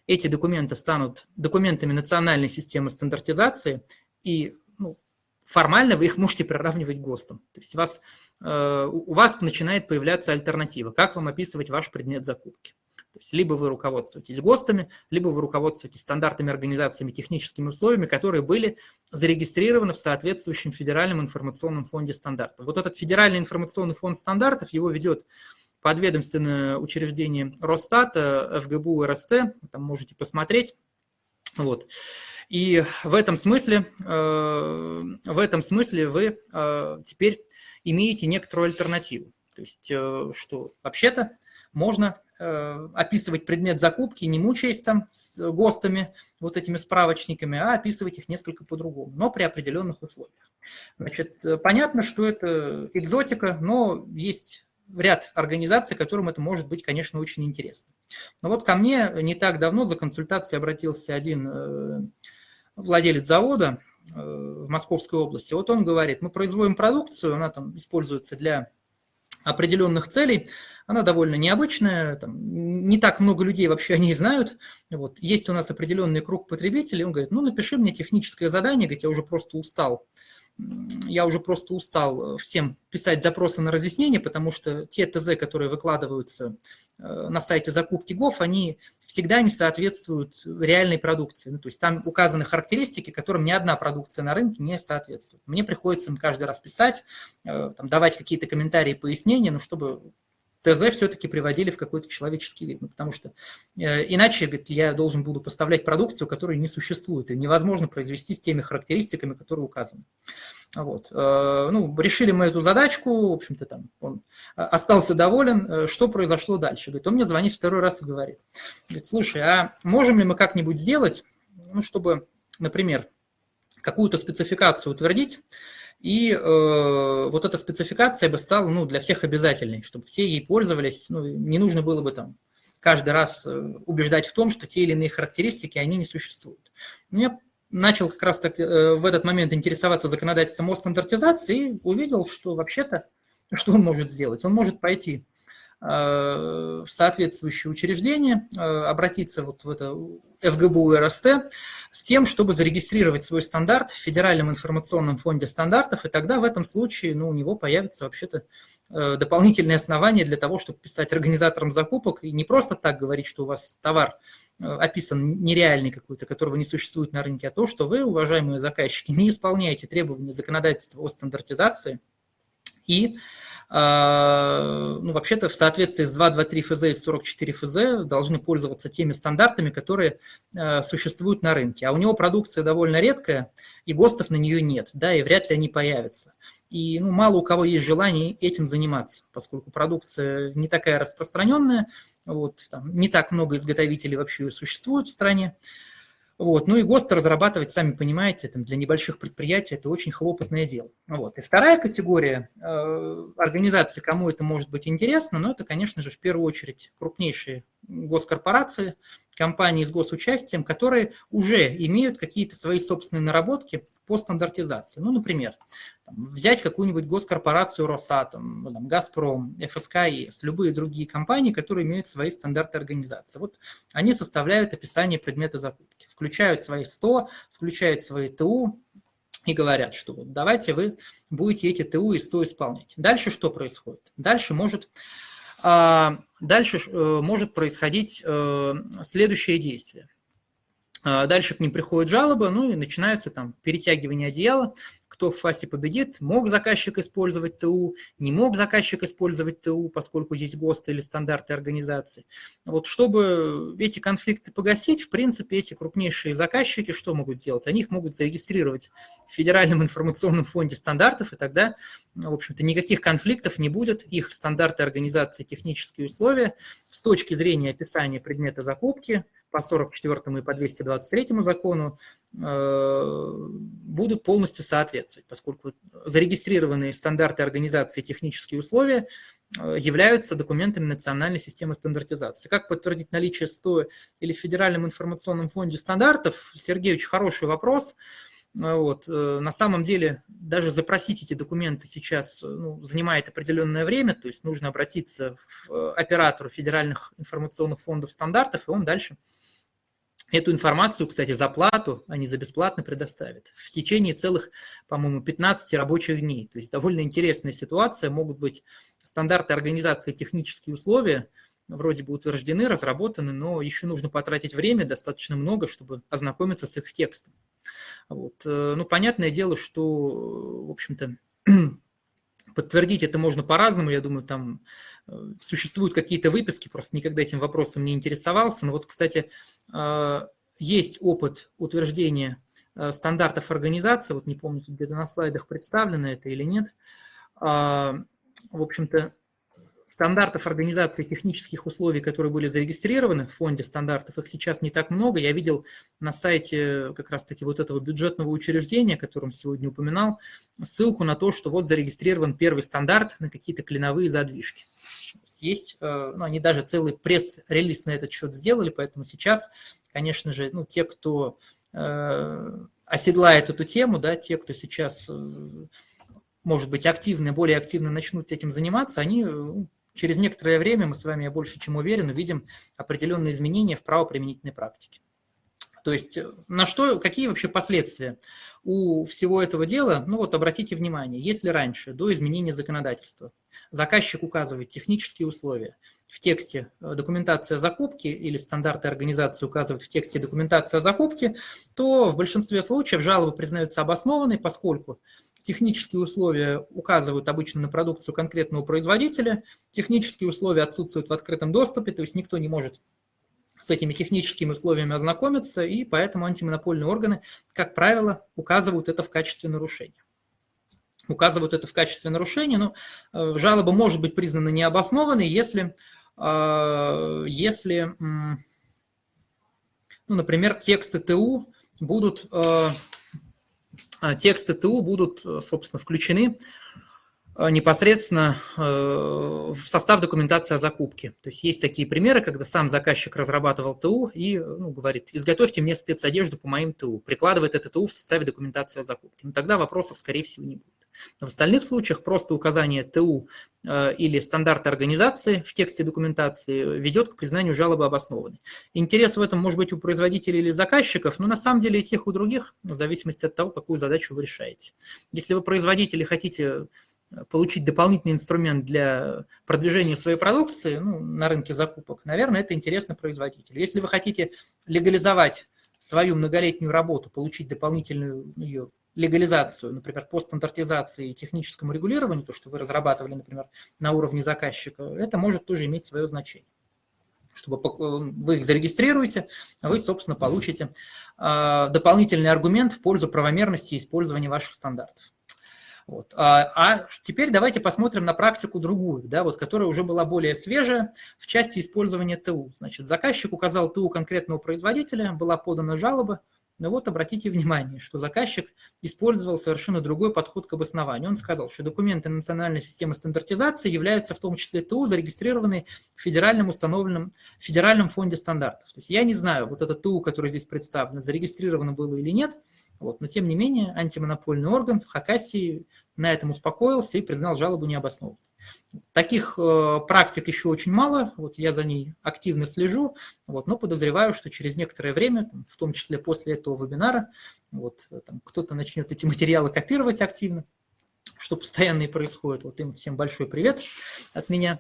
эти документы станут документами национальной системы стандартизации, и ну, формально вы их можете приравнивать к ГОСТам. То есть вас, э, у вас начинает появляться альтернатива, как вам описывать ваш предмет закупки. То есть либо вы руководствуетесь ГОСТами, либо вы руководствуетесь стандартами организациями, техническими условиями, которые были зарегистрированы в соответствующем Федеральном информационном фонде стандартов. Вот этот Федеральный информационный фонд стандартов, его ведет подведомственное учреждение Росстата, ФГБУ, РСТ, там можете посмотреть. Вот. И в этом смысле, э, в этом смысле вы э, теперь имеете некоторую альтернативу. То есть, э, что вообще-то можно описывать предмет закупки, не мучаясь там с ГОСТами, вот этими справочниками, а описывать их несколько по-другому, но при определенных условиях. Значит, понятно, что это экзотика, но есть ряд организаций, которым это может быть, конечно, очень интересно. Но вот ко мне не так давно за консультацией обратился один владелец завода в Московской области. Вот он говорит, мы производим продукцию, она там используется для определенных целей. Она довольно необычная, там, не так много людей вообще о ней знают. Вот. Есть у нас определенный круг потребителей, он говорит, ну напиши мне техническое задание, говорит, я уже просто устал я уже просто устал э, всем писать запросы на разъяснение, потому что те ТЗ, которые выкладываются э, на сайте закупки ГОВ, они всегда не соответствуют реальной продукции. Ну, то есть там указаны характеристики, которым ни одна продукция на рынке не соответствует. Мне приходится им каждый раз писать, э, там, давать какие-то комментарии, пояснения, ну, чтобы ТЗ все-таки приводили в какой-то человеческий вид. Ну, потому что э, иначе говорит, я должен буду поставлять продукцию, которая не существует, и невозможно произвести с теми характеристиками, которые указаны. Вот. Э, ну, решили мы эту задачку, в общем-то, там он остался доволен. Э, что произошло дальше? Говорит, он мне звонит второй раз и говорит, говорит слушай, а можем ли мы как-нибудь сделать, ну, чтобы, например, какую-то спецификацию утвердить, и э, вот эта спецификация бы стала ну, для всех обязательной, чтобы все ей пользовались. Ну, не нужно было бы там каждый раз э, убеждать в том, что те или иные характеристики, они не существуют. Но я начал как раз так, э, в этот момент интересоваться законодательством о стандартизации и увидел, что вообще-то, что он может сделать? Он может пойти в соответствующее учреждение, э, обратиться вот в это ФГБУ РСТ с тем, чтобы зарегистрировать свой стандарт в Федеральном информационном фонде стандартов, и тогда в этом случае ну, у него появится вообще-то э, дополнительные основания для того, чтобы писать организаторам закупок и не просто так говорить, что у вас товар описан нереальный какой-то, которого не существует на рынке, а то, что вы, уважаемые заказчики, не исполняете требования законодательства о стандартизации и ну, вообще-то в соответствии с 223 ФЗ и 44 ФЗ должны пользоваться теми стандартами, которые а, существуют на рынке. А у него продукция довольно редкая, и ГОСТов на нее нет, да, и вряд ли они появятся. И ну, мало у кого есть желание этим заниматься, поскольку продукция не такая распространенная, вот, там, не так много изготовителей вообще существует в стране. Вот. Ну и ГОСТ разрабатывать, сами понимаете, там, для небольших предприятий это очень хлопотное дело. Вот. И вторая категория э, организаций, кому это может быть интересно, но это, конечно же, в первую очередь крупнейшие госкорпорации, компании с госучастием, которые уже имеют какие-то свои собственные наработки по стандартизации. Ну, например, там, взять какую-нибудь госкорпорацию Росатом, там, Газпром, ФСК, ЕС, любые другие компании, которые имеют свои стандарты организации. Вот они составляют описание предмета закупки, включают свои 100, включают свои ТУ, и говорят, что вот давайте вы будете эти ТУ и 100 исполнять. Дальше что происходит? Дальше может а, дальше э, может происходить э, следующее действие. А, дальше к ним приходит жалоба, ну и начинается там перетягивание одеяла, кто в фасе победит, мог заказчик использовать ТУ, не мог заказчик использовать ТУ, поскольку здесь ГОСТ или стандарты организации. Вот чтобы эти конфликты погасить, в принципе, эти крупнейшие заказчики что могут сделать? Они их могут зарегистрировать в Федеральном информационном фонде стандартов, и тогда, в общем-то, никаких конфликтов не будет. Их стандарты организации, технические условия с точки зрения описания предмета закупки по 44 и по 223 закону будут полностью соответствовать, поскольку зарегистрированные стандарты организации и технические условия э, являются документами национальной системы стандартизации. Как подтвердить наличие СТО или в Федеральном информационном фонде стандартов? Сергей, очень хороший вопрос. Э, вот. На самом деле даже запросить эти документы сейчас ну, занимает определенное время, то есть нужно обратиться в оператору федеральных информационных фондов стандартов, и он дальше Эту информацию, кстати, за плату, не за бесплатно предоставят в течение целых, по-моему, 15 рабочих дней. То есть довольно интересная ситуация. Могут быть стандарты организации, технические условия, вроде бы утверждены, разработаны, но еще нужно потратить время достаточно много, чтобы ознакомиться с их текстом. Вот. Э, ну, понятное дело, что, в общем-то, подтвердить это можно по-разному. Я думаю, там Э, существуют какие-то выписки, просто никогда этим вопросом не интересовался. Но вот, кстати, э, есть опыт утверждения э, стандартов организации, вот не помню, где-то на слайдах представлено это или нет. В общем-то, стандартов организации технических условий, которые были зарегистрированы в фонде стандартов, их сейчас не так много. Я видел на сайте как раз-таки вот этого бюджетного учреждения, о котором сегодня упоминал, ссылку на то, что вот зарегистрирован первый стандарт на какие-то клиновые задвижки. Есть, э, ну, они даже целый пресс-релиз на этот счет сделали, поэтому сейчас, конечно же, ну, те, кто э, оседлает эту тему, да, те, кто сейчас э, может быть, активно, более активно начнут этим заниматься, они ну, через некоторое время, мы с вами, я больше чем уверен, увидим определенные изменения в правоприменительной практике. То есть э, на что, какие вообще последствия у всего этого дела? Ну вот обратите внимание, если раньше, до изменения законодательства, заказчик указывает технические условия, в тексте э, документация закупки или стандарты организации указывают в тексте документация закупки, то в большинстве случаев жалобы признаются обоснованной, поскольку Технические условия указывают обычно на продукцию конкретного производителя, технические условия отсутствуют в открытом доступе, то есть никто не может с этими техническими условиями ознакомиться, и поэтому антимонопольные органы, как правило, указывают это в качестве нарушения. Указывают это в качестве нарушения, но э, жалоба может быть признана необоснованной, если, э, если ну, например, тексты ТУ будут э, тексты ТУ будут, э, собственно, включены э, непосредственно э, в состав документации о закупке. То есть есть такие примеры, когда сам заказчик разрабатывал ТУ и ну, говорит, изготовьте мне спецодежду по моим ТУ, прикладывает это ТУ в составе документации о закупке. Но тогда вопросов, скорее всего, не будет. В остальных случаях просто указание ТУ э, или стандарта организации в тексте документации ведет к признанию жалобы обоснованной. Интерес в этом может быть у производителей или заказчиков, но на самом деле и тех, и других, в зависимости от того, какую задачу вы решаете. Если вы производители хотите э, получить дополнительный инструмент для продвижения своей продукции ну, на рынке закупок, наверное, это интересно производителю. Если вы хотите легализовать свою многолетнюю работу, получить дополнительную ее легализацию, например, по стандартизации и техническому регулированию, то, что вы разрабатывали, например, на уровне заказчика, это может тоже иметь свое значение. Чтобы вы их зарегистрируете, вы, собственно, получите а, дополнительный аргумент в пользу правомерности использования ваших стандартов. Вот. А, а теперь давайте посмотрим на практику другую, да, вот, которая уже была более свежая в части использования ТУ. Значит, заказчик указал ТУ конкретного производителя, была подана жалоба, но вот обратите внимание, что заказчик использовал совершенно другой подход к обоснованию. Он сказал, что документы национальной системы стандартизации являются в том числе ТУ, зарегистрированные в федеральном установленном в Федеральном фонде стандартов. То есть я не знаю, вот это ТУ, который здесь представлено, зарегистрировано было или нет, вот, но тем не менее антимонопольный орган в Хакасии на этом успокоился и признал жалобу необоснованной. Таких э, практик еще очень мало, вот я за ней активно слежу, вот, но подозреваю, что через некоторое время, в том числе после этого вебинара, вот, кто-то начнет эти материалы копировать активно, что постоянно и происходит. Вот им всем большой привет от меня.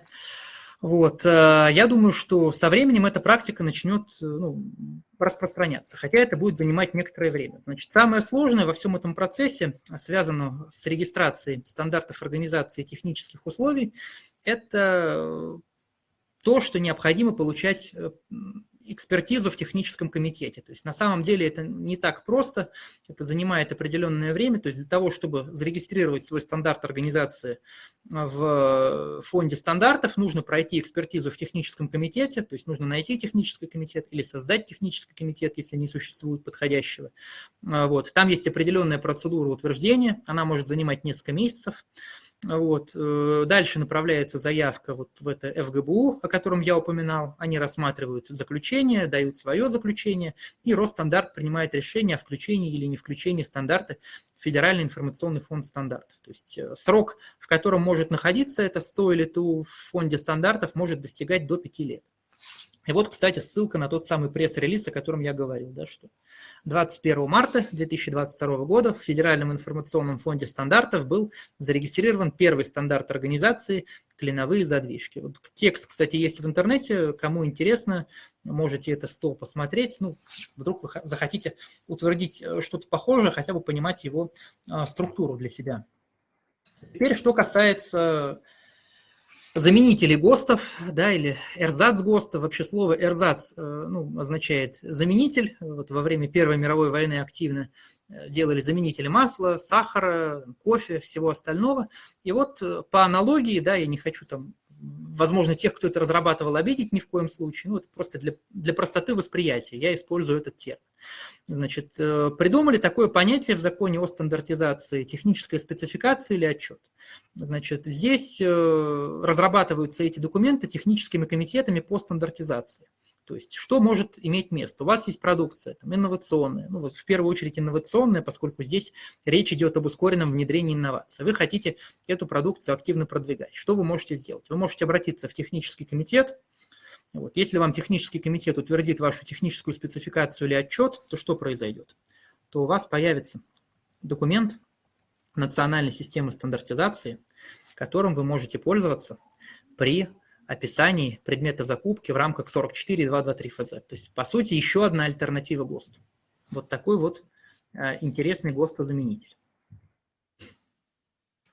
Вот, э, я думаю, что со временем эта практика начнет э, ну, распространяться, хотя это будет занимать некоторое время. Значит, самое сложное во всем этом процессе, связано с регистрацией стандартов организации технических условий, это то, что необходимо получать э, экспертизу в техническом комитете. То есть на самом деле это не так просто, это занимает определенное время. То есть для того, чтобы зарегистрировать свой стандарт организации в фонде стандартов, нужно пройти экспертизу в техническом комитете, то есть нужно найти технический комитет или создать технический комитет, если не существует подходящего. Вот. Там есть определенная процедура утверждения, она может занимать несколько месяцев. Вот. Э, дальше направляется заявка вот в это ФГБУ, о котором я упоминал. Они рассматривают заключение, дают свое заключение, и Росстандарт принимает решение о включении или не включении стандарта в Федеральный информационный фонд стандартов. То есть э, срок, в котором может находиться это 100 или ту в фонде стандартов, может достигать до 5 лет. И вот, кстати, ссылка на тот самый пресс-релиз, о котором я говорил, да, что 21 марта 2022 года в Федеральном информационном фонде стандартов был зарегистрирован первый стандарт организации «Клиновые задвижки». Вот текст, кстати, есть в интернете, кому интересно, можете это стол посмотреть. Ну, вдруг вы захотите утвердить э, что-то похожее, хотя бы понимать его а, структуру для себя. Теперь, что касается заменители ГОСТов, да, или эрзац ГОСТов. Вообще слово эрзац э, ну, означает заменитель. Вот во время Первой мировой войны активно э, делали заменители масла, сахара, кофе, всего остального. И вот э, по аналогии, да, я не хочу там возможно, тех, кто это разрабатывал, обидеть ни в коем случае. Ну, это просто для, для простоты восприятия я использую этот термин. Значит, э, придумали такое понятие в законе о стандартизации техническая спецификация или отчет. Значит, здесь э, разрабатываются эти документы техническими комитетами по стандартизации. То есть что может иметь место? У вас есть продукция там, инновационная, ну, вот в первую очередь инновационная, поскольку здесь речь идет об ускоренном внедрении инноваций. Вы хотите эту продукцию активно продвигать. Что вы можете сделать? Вы можете обратиться в технический комитет. Вот. Если вам технический комитет утвердит вашу техническую спецификацию или отчет, то что произойдет? То у вас появится документ национальной системы стандартизации, которым вы можете пользоваться при описании предмета закупки в рамках 44.223 ФЗ. То есть, по сути, еще одна альтернатива ГОСТу. Вот такой вот э, интересный ГОСТозаменитель.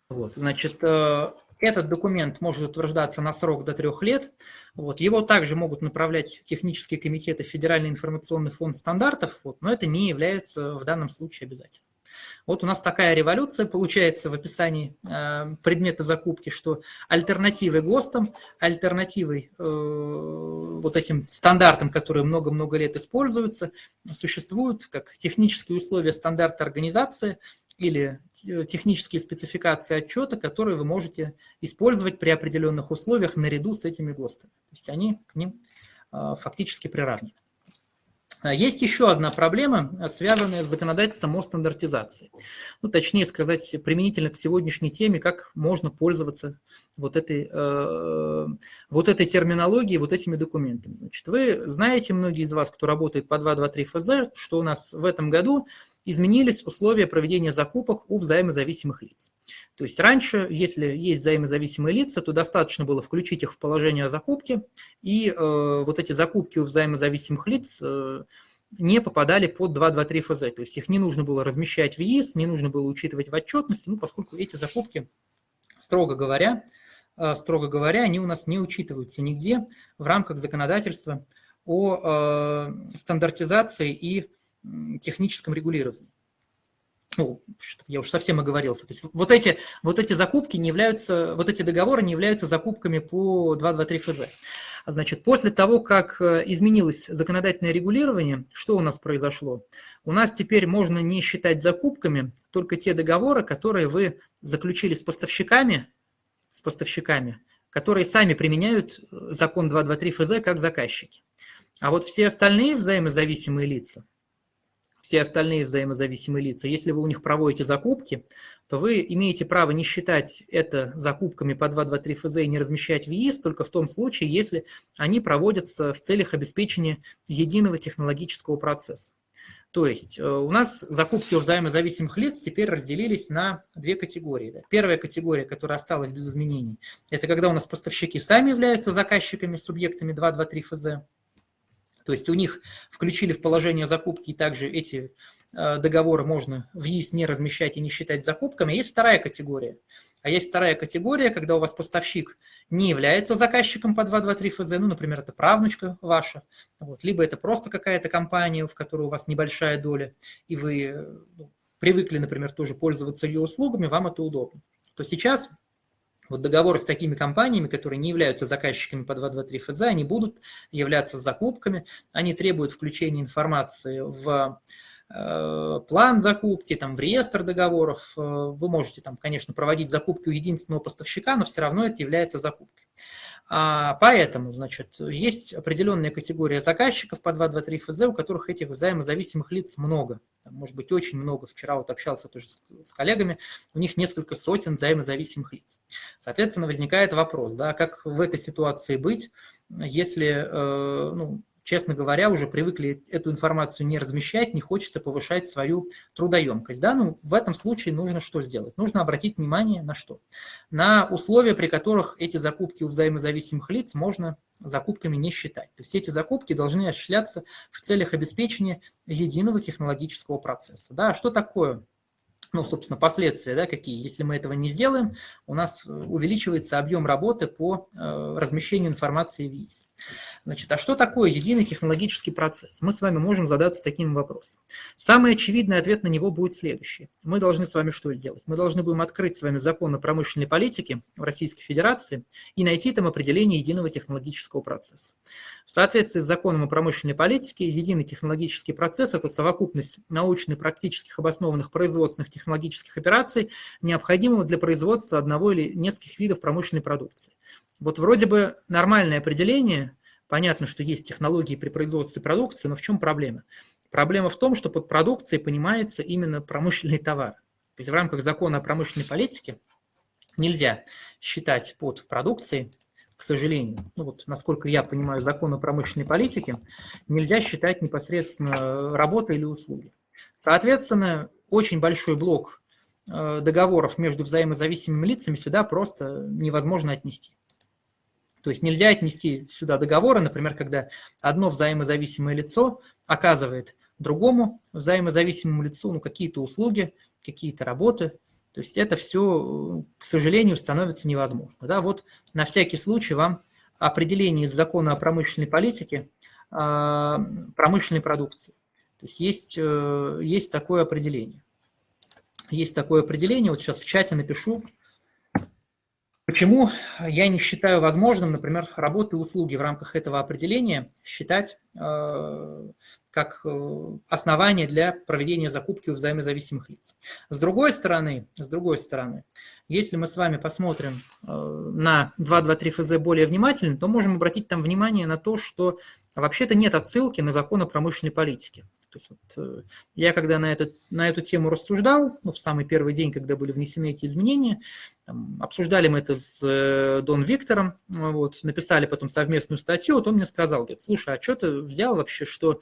Вот, значит, э, этот документ может утверждаться на срок до трех лет. Вот, его также могут направлять технические комитеты Федеральный информационный фонд стандартов, вот, но это не является в данном случае обязательным. Вот у нас такая революция получается в описании э, предмета закупки, что альтернативой ГОСТам, альтернативой э, вот этим стандартам, которые много-много лет используются, существуют как технические условия стандарта организации или технические спецификации отчета, которые вы можете использовать при определенных условиях наряду с этими ГОСТами. То есть они к ним э, фактически приравнены. А есть еще одна проблема, связанная с законодательством о стандартизации. Ну, точнее сказать, применительно к сегодняшней теме, как можно пользоваться вот этой, э, вот этой терминологией, вот этими документами. Значит, вы знаете, многие из вас, кто работает по 223 ФЗ, что у нас в этом году изменились условия проведения закупок у взаимозависимых лиц. То есть раньше, если есть взаимозависимые лица, то достаточно было включить их в положение о закупке, и э, вот эти закупки у взаимозависимых лиц э, не попадали под 223 ФЗ. То есть их не нужно было размещать в ЕИС, не нужно было учитывать в отчетности, ну, поскольку эти закупки, строго говоря, э, строго говоря, они у нас не учитываются нигде в рамках законодательства о э, стандартизации и техническом регулировании. Ну, я уже совсем оговорился. То есть вот эти, вот эти закупки не являются, вот эти договоры не являются закупками по 223 ФЗ. Значит, после того, как э, изменилось законодательное регулирование, что у нас произошло? У нас теперь можно не считать закупками только те договоры, которые вы заключили с поставщиками, с поставщиками, которые сами применяют э, закон 223 ФЗ как заказчики. А вот все остальные взаимозависимые лица, все остальные взаимозависимые лица, если вы у них проводите закупки, то вы имеете право не считать это закупками по 223 ФЗ и не размещать в ЕИС только в том случае, если они проводятся в целях обеспечения единого технологического процесса. То есть э, у нас закупки у взаимозависимых лиц теперь разделились на две категории. Первая категория, которая осталась без изменений, это когда у нас поставщики сами являются заказчиками, субъектами 223 ФЗ. То есть у них включили в положение закупки, и также эти э, договоры можно в ЕИС не размещать и не считать закупками. Есть вторая категория. А есть вторая категория, когда у вас поставщик не является заказчиком по 223 ФЗ, ну, например, это правнучка ваша, вот, либо это просто какая-то компания, в которой у вас небольшая доля, и вы ну, привыкли, например, тоже пользоваться ее услугами, вам это удобно. То сейчас вот договоры с такими компаниями, которые не являются заказчиками по 223 ФЗ, они будут являться закупками, они требуют включения информации в э, план закупки, там, в реестр договоров. Э, вы можете, там, конечно, проводить закупки у единственного поставщика, но все равно это является закупкой. А, поэтому, значит, есть определенная категория заказчиков по 223 ФЗ, у которых этих взаимозависимых лиц много. Может быть, очень много. Вчера вот общался тоже с, коллегами, у них несколько сотен взаимозависимых лиц. Соответственно, возникает вопрос, да, как в этой ситуации быть, если э, ну, честно говоря, уже привыкли эту информацию не размещать, не хочется повышать свою трудоемкость. Да? Ну, в этом случае нужно что сделать? Нужно обратить внимание на что? На условия, при которых эти закупки у взаимозависимых лиц можно закупками не считать. То есть эти закупки должны осуществляться в целях обеспечения единого технологического процесса. Да? А что такое ну, собственно, последствия, да, какие. Если мы этого не сделаем, у нас э, увеличивается объем работы по э, размещению информации в ЕИС. Значит, а что такое единый технологический процесс? Мы с вами можем задаться таким вопросом. Самый очевидный ответ на него будет следующий. Мы должны с вами что сделать? Мы должны будем открыть с вами закон о промышленной политике в Российской Федерации и найти там определение единого технологического процесса. В соответствии с законом о промышленной политике, единый технологический процесс – это совокупность научно-практических обоснованных производственных технологий технологических операций, необходимого для производства одного или нескольких видов промышленной продукции. Вот вроде бы нормальное определение, понятно, что есть технологии при производстве продукции, но в чем проблема? Проблема в том, что под продукцией понимается именно промышленный товар. То есть в рамках закона о промышленной политике нельзя считать под продукцией, к сожалению, ну вот насколько я понимаю закон о промышленной политике, нельзя считать непосредственно работы или услуги. Соответственно, очень большой блок э, договоров между взаимозависимыми лицами сюда просто невозможно отнести. То есть нельзя отнести сюда договоры, например, когда одно взаимозависимое лицо оказывает другому взаимозависимому лицу ну, какие-то услуги, какие-то работы. То есть это все, к сожалению, становится невозможно. Да, вот на всякий случай вам определение из закона о промышленной политике э, промышленной продукции. То есть есть, э, есть такое определение. Есть такое определение, вот сейчас в чате напишу. Почему я не считаю возможным, например, работу и услуги в рамках этого определения считать э, как э, основание для проведения закупки у взаимозависимых лиц. С другой стороны, с другой стороны, если мы с вами посмотрим на 223 ФЗ более внимательно, то можем обратить там внимание на то, что вообще-то нет отсылки на закон о промышленной политике. То есть вот, э, я когда на, этот, на эту тему рассуждал, ну, в самый первый день, когда были внесены эти изменения, там, обсуждали мы это с э, Дон Виктором, вот, написали потом совместную статью, вот он мне сказал, говорит, слушай, а что ты взял вообще, что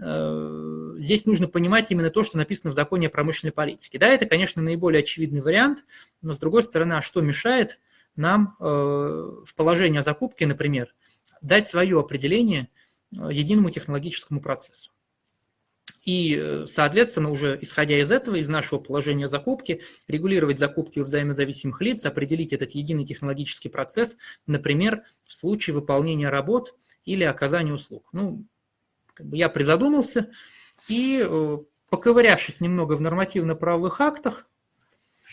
э, здесь нужно понимать именно то, что написано в законе о промышленной политике. Да, это, конечно, наиболее очевидный вариант, но, с другой стороны, а что мешает нам э, в положении о закупке, например, дать свое определение э, единому технологическому процессу? И, э, соответственно, уже исходя из этого, из нашего положения закупки, регулировать закупки у взаимозависимых лиц, определить этот единый технологический процесс, например, в случае выполнения работ или оказания услуг. Ну, как бы я призадумался и, э, поковырявшись немного в нормативно-правовых актах,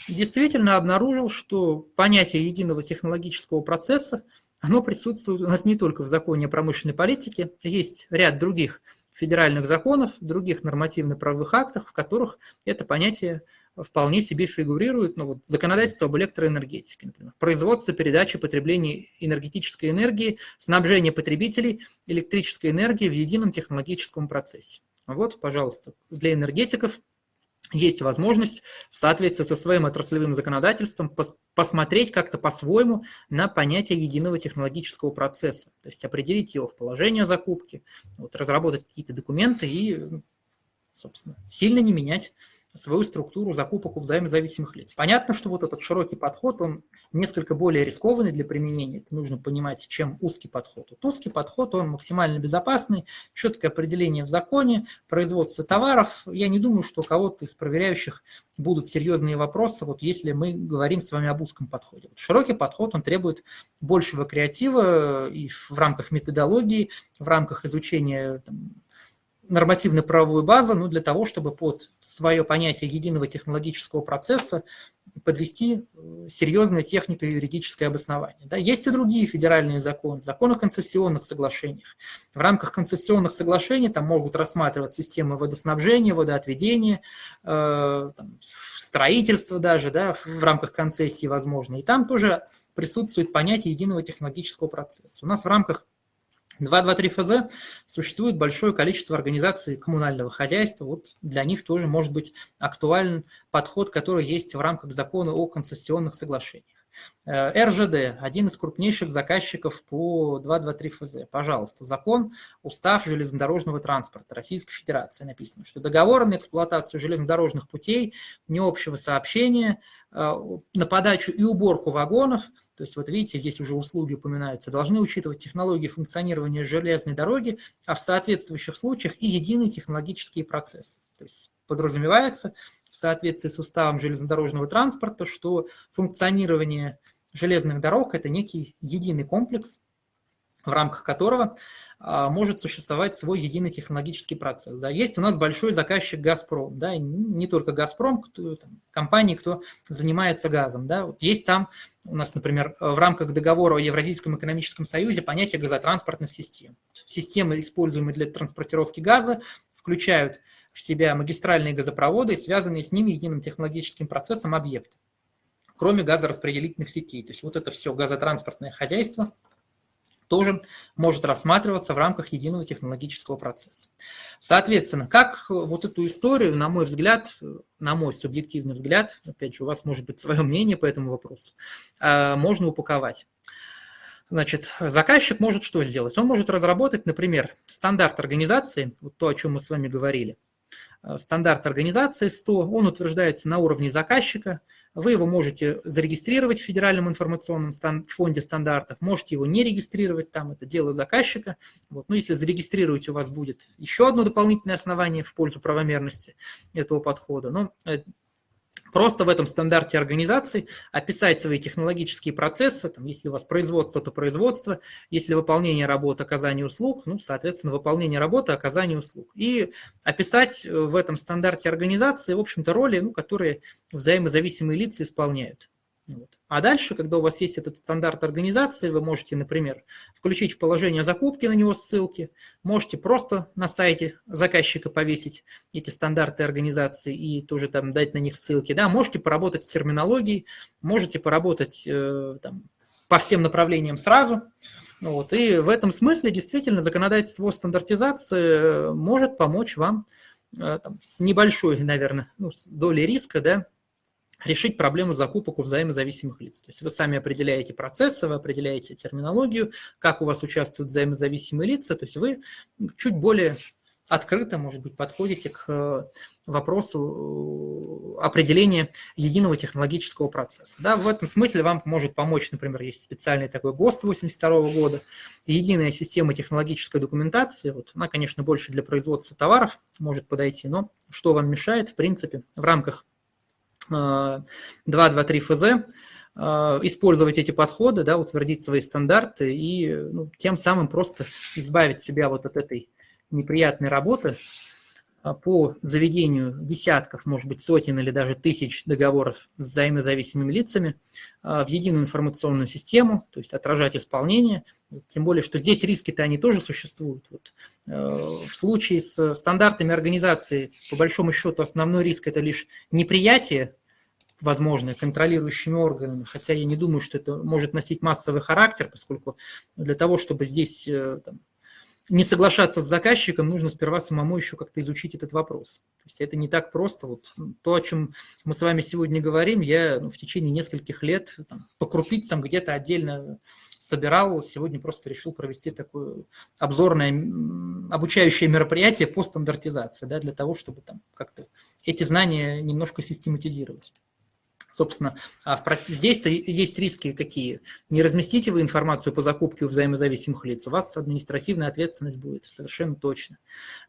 действительно обнаружил, что понятие единого технологического процесса, оно присутствует у нас не только в законе о промышленной политике, есть ряд других федеральных законов, других нормативно-правовых актах, в которых это понятие вполне себе фигурирует. Ну, вот, законодательство об электроэнергетике, например. Производство, передача, потребление энергетической энергии, снабжение потребителей электрической энергией в едином технологическом процессе. Вот, пожалуйста, для энергетиков есть возможность в соответствии со своим отраслевым законодательством пос посмотреть как-то по-своему на понятие единого технологического процесса, то есть определить его в положение закупки, вот, разработать какие-то документы и, собственно, сильно не менять свою структуру закупок у взаимозависимых лиц. Понятно, что вот этот широкий подход, он несколько более рискованный для применения. Это нужно понимать, чем узкий подход. Вот узкий подход, он максимально безопасный, четкое определение в законе, производство товаров. Я не думаю, что у кого-то из проверяющих будут серьезные вопросы, вот если мы говорим с вами об узком подходе. Вот широкий подход, он требует большего креатива и в рамках методологии, в рамках изучения там, нормативно-правовую базу ну, для того, чтобы под свое понятие единого технологического процесса подвести э, серьезное технико-юридическое обоснование. Да, есть и другие федеральные законы, закон о концессионных соглашениях. В рамках концессионных соглашений там могут рассматривать системы водоснабжения, водоотведения, э, строительство даже да, в рамках концессии возможно. И там тоже присутствует понятие единого технологического процесса. У нас в рамках 223 ФЗ существует большое количество организаций коммунального хозяйства. Вот для них тоже может быть актуален подход, который есть в рамках закона о концессионных соглашениях. Э, РЖД – один из крупнейших заказчиков по 223 ФЗ. Пожалуйста, закон, устав железнодорожного транспорта Российской Федерации написано, что договор на эксплуатацию железнодорожных путей, не общего сообщения, э, на подачу и уборку вагонов, то есть вот видите, здесь уже услуги упоминаются, должны учитывать технологии функционирования железной дороги, а в соответствующих случаях и единые технологические процессы. То есть подразумевается в соответствии с уставом железнодорожного транспорта, что функционирование железных дорог – это некий единый комплекс, в рамках которого а, может существовать свой единый технологический процесс. Да. Есть у нас большой заказчик «Газпром», да, не только «Газпром», кто, там, компании, кто занимается газом. Да. Вот есть там у нас, например, в рамках договора о Евразийском экономическом союзе понятие газотранспортных систем. Системы, используемые для транспортировки газа, включают в себя магистральные газопроводы связанные с ними единым технологическим процессом объекты, кроме газораспределительных сетей. То есть вот это все газотранспортное хозяйство – тоже может рассматриваться в рамках единого технологического процесса. Соответственно, как вот эту историю, на мой взгляд, на мой субъективный взгляд, опять же, у вас может быть свое мнение по этому вопросу, а, можно упаковать. Значит, заказчик может что сделать? Он может разработать, например, стандарт организации, вот то, о чем мы с вами говорили. А, стандарт организации 100, он утверждается на уровне заказчика – вы его можете зарегистрировать в Федеральном информационном фонде стандартов, можете его не регистрировать там, это дело заказчика. Вот. Но если зарегистрировать, у вас будет еще одно дополнительное основание в пользу правомерности этого подхода. Но э, Просто в этом стандарте организации описать свои технологические процессы, там, если у вас производство, то производство, если выполнение работы, оказание услуг, ну, соответственно, выполнение работы, оказание услуг. И описать э, в этом стандарте организации, в общем-то, роли, ну, которые взаимозависимые лица исполняют. Вот. А дальше, когда у вас есть этот стандарт организации, вы можете, например, включить в положение закупки на него ссылки, можете просто на сайте заказчика повесить эти стандарты организации и тоже там дать на них ссылки. Да, можете поработать с терминологией, можете поработать э, там, по всем направлениям сразу. Вот. И в этом смысле действительно законодательство стандартизации может помочь вам э, там, с небольшой, наверное, ну, долей риска, да, решить проблему закупок у взаимозависимых лиц. То есть вы сами определяете процессы, вы определяете терминологию, как у вас участвуют взаимозависимые лица, то есть вы чуть более открыто, может быть, подходите к э, вопросу э, определения единого технологического процесса. Да, в этом смысле вам может помочь, например, есть специальный такой ГОСТ 82 года, единая система технологической документации, вот, она, конечно, больше для производства товаров может подойти, но что вам мешает, в принципе, в рамках 2.2.3 ФЗ, э, использовать эти подходы, да, утвердить свои стандарты и ну, тем самым просто избавить себя вот от этой неприятной работы, по заведению десятков, может быть, сотен или даже тысяч договоров с взаимозависимыми лицами а, в единую информационную систему, то есть отражать исполнение. Тем более, что здесь риски-то они тоже существуют. Вот, э, в случае с стандартами организации, по большому счету, основной риск – это лишь неприятие возможное контролирующими органами, хотя я не думаю, что это может носить массовый характер, поскольку для того, чтобы здесь э, там, не соглашаться с заказчиком, нужно сперва самому еще как-то изучить этот вопрос. То есть это не так просто. Вот то, о чем мы с вами сегодня говорим, я ну, в течение нескольких лет там, по крупицам где-то отдельно собирал. Сегодня просто решил провести такое обзорное, обучающее мероприятие по стандартизации, да, для того, чтобы там как-то эти знания немножко систематизировать. Собственно, а здесь-то есть риски какие? Не разместите вы информацию по закупке у взаимозависимых лиц, у вас административная ответственность будет, совершенно точно.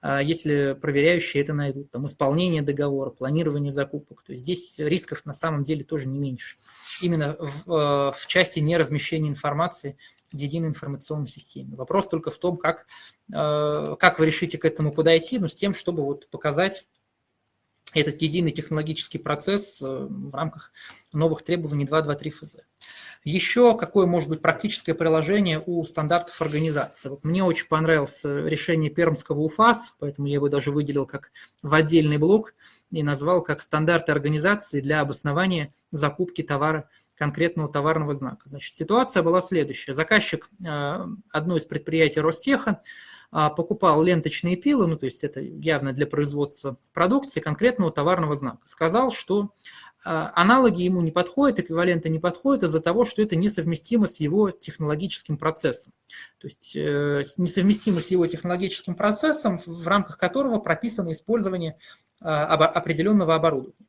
А если проверяющие это найдут, там исполнение договора, планирование закупок, то есть здесь рисков на самом деле тоже не меньше. Именно в, э, в части неразмещения информации в единой информационной системе. Вопрос только в том, как, э, как вы решите к этому подойти, но с тем, чтобы вот показать этот единый технологический процесс э, в рамках новых требований 2.2.3 ФЗ. Еще какое может быть практическое приложение у стандартов организации? Вот мне очень понравилось решение пермского УФАС, поэтому я его даже выделил как в отдельный блок и назвал как стандарты организации для обоснования закупки товара конкретного товарного знака. Значит, ситуация была следующая. Заказчик э, одной из предприятий Ростеха покупал ленточные пилы, ну то есть это явно для производства продукции конкретного товарного знака. Сказал, что а, аналоги ему не подходят, эквиваленты не подходят из-за того, что это несовместимо с его технологическим процессом. То есть э, несовместимо с его технологическим процессом, в рамках которого прописано использование а, определенного оборудования.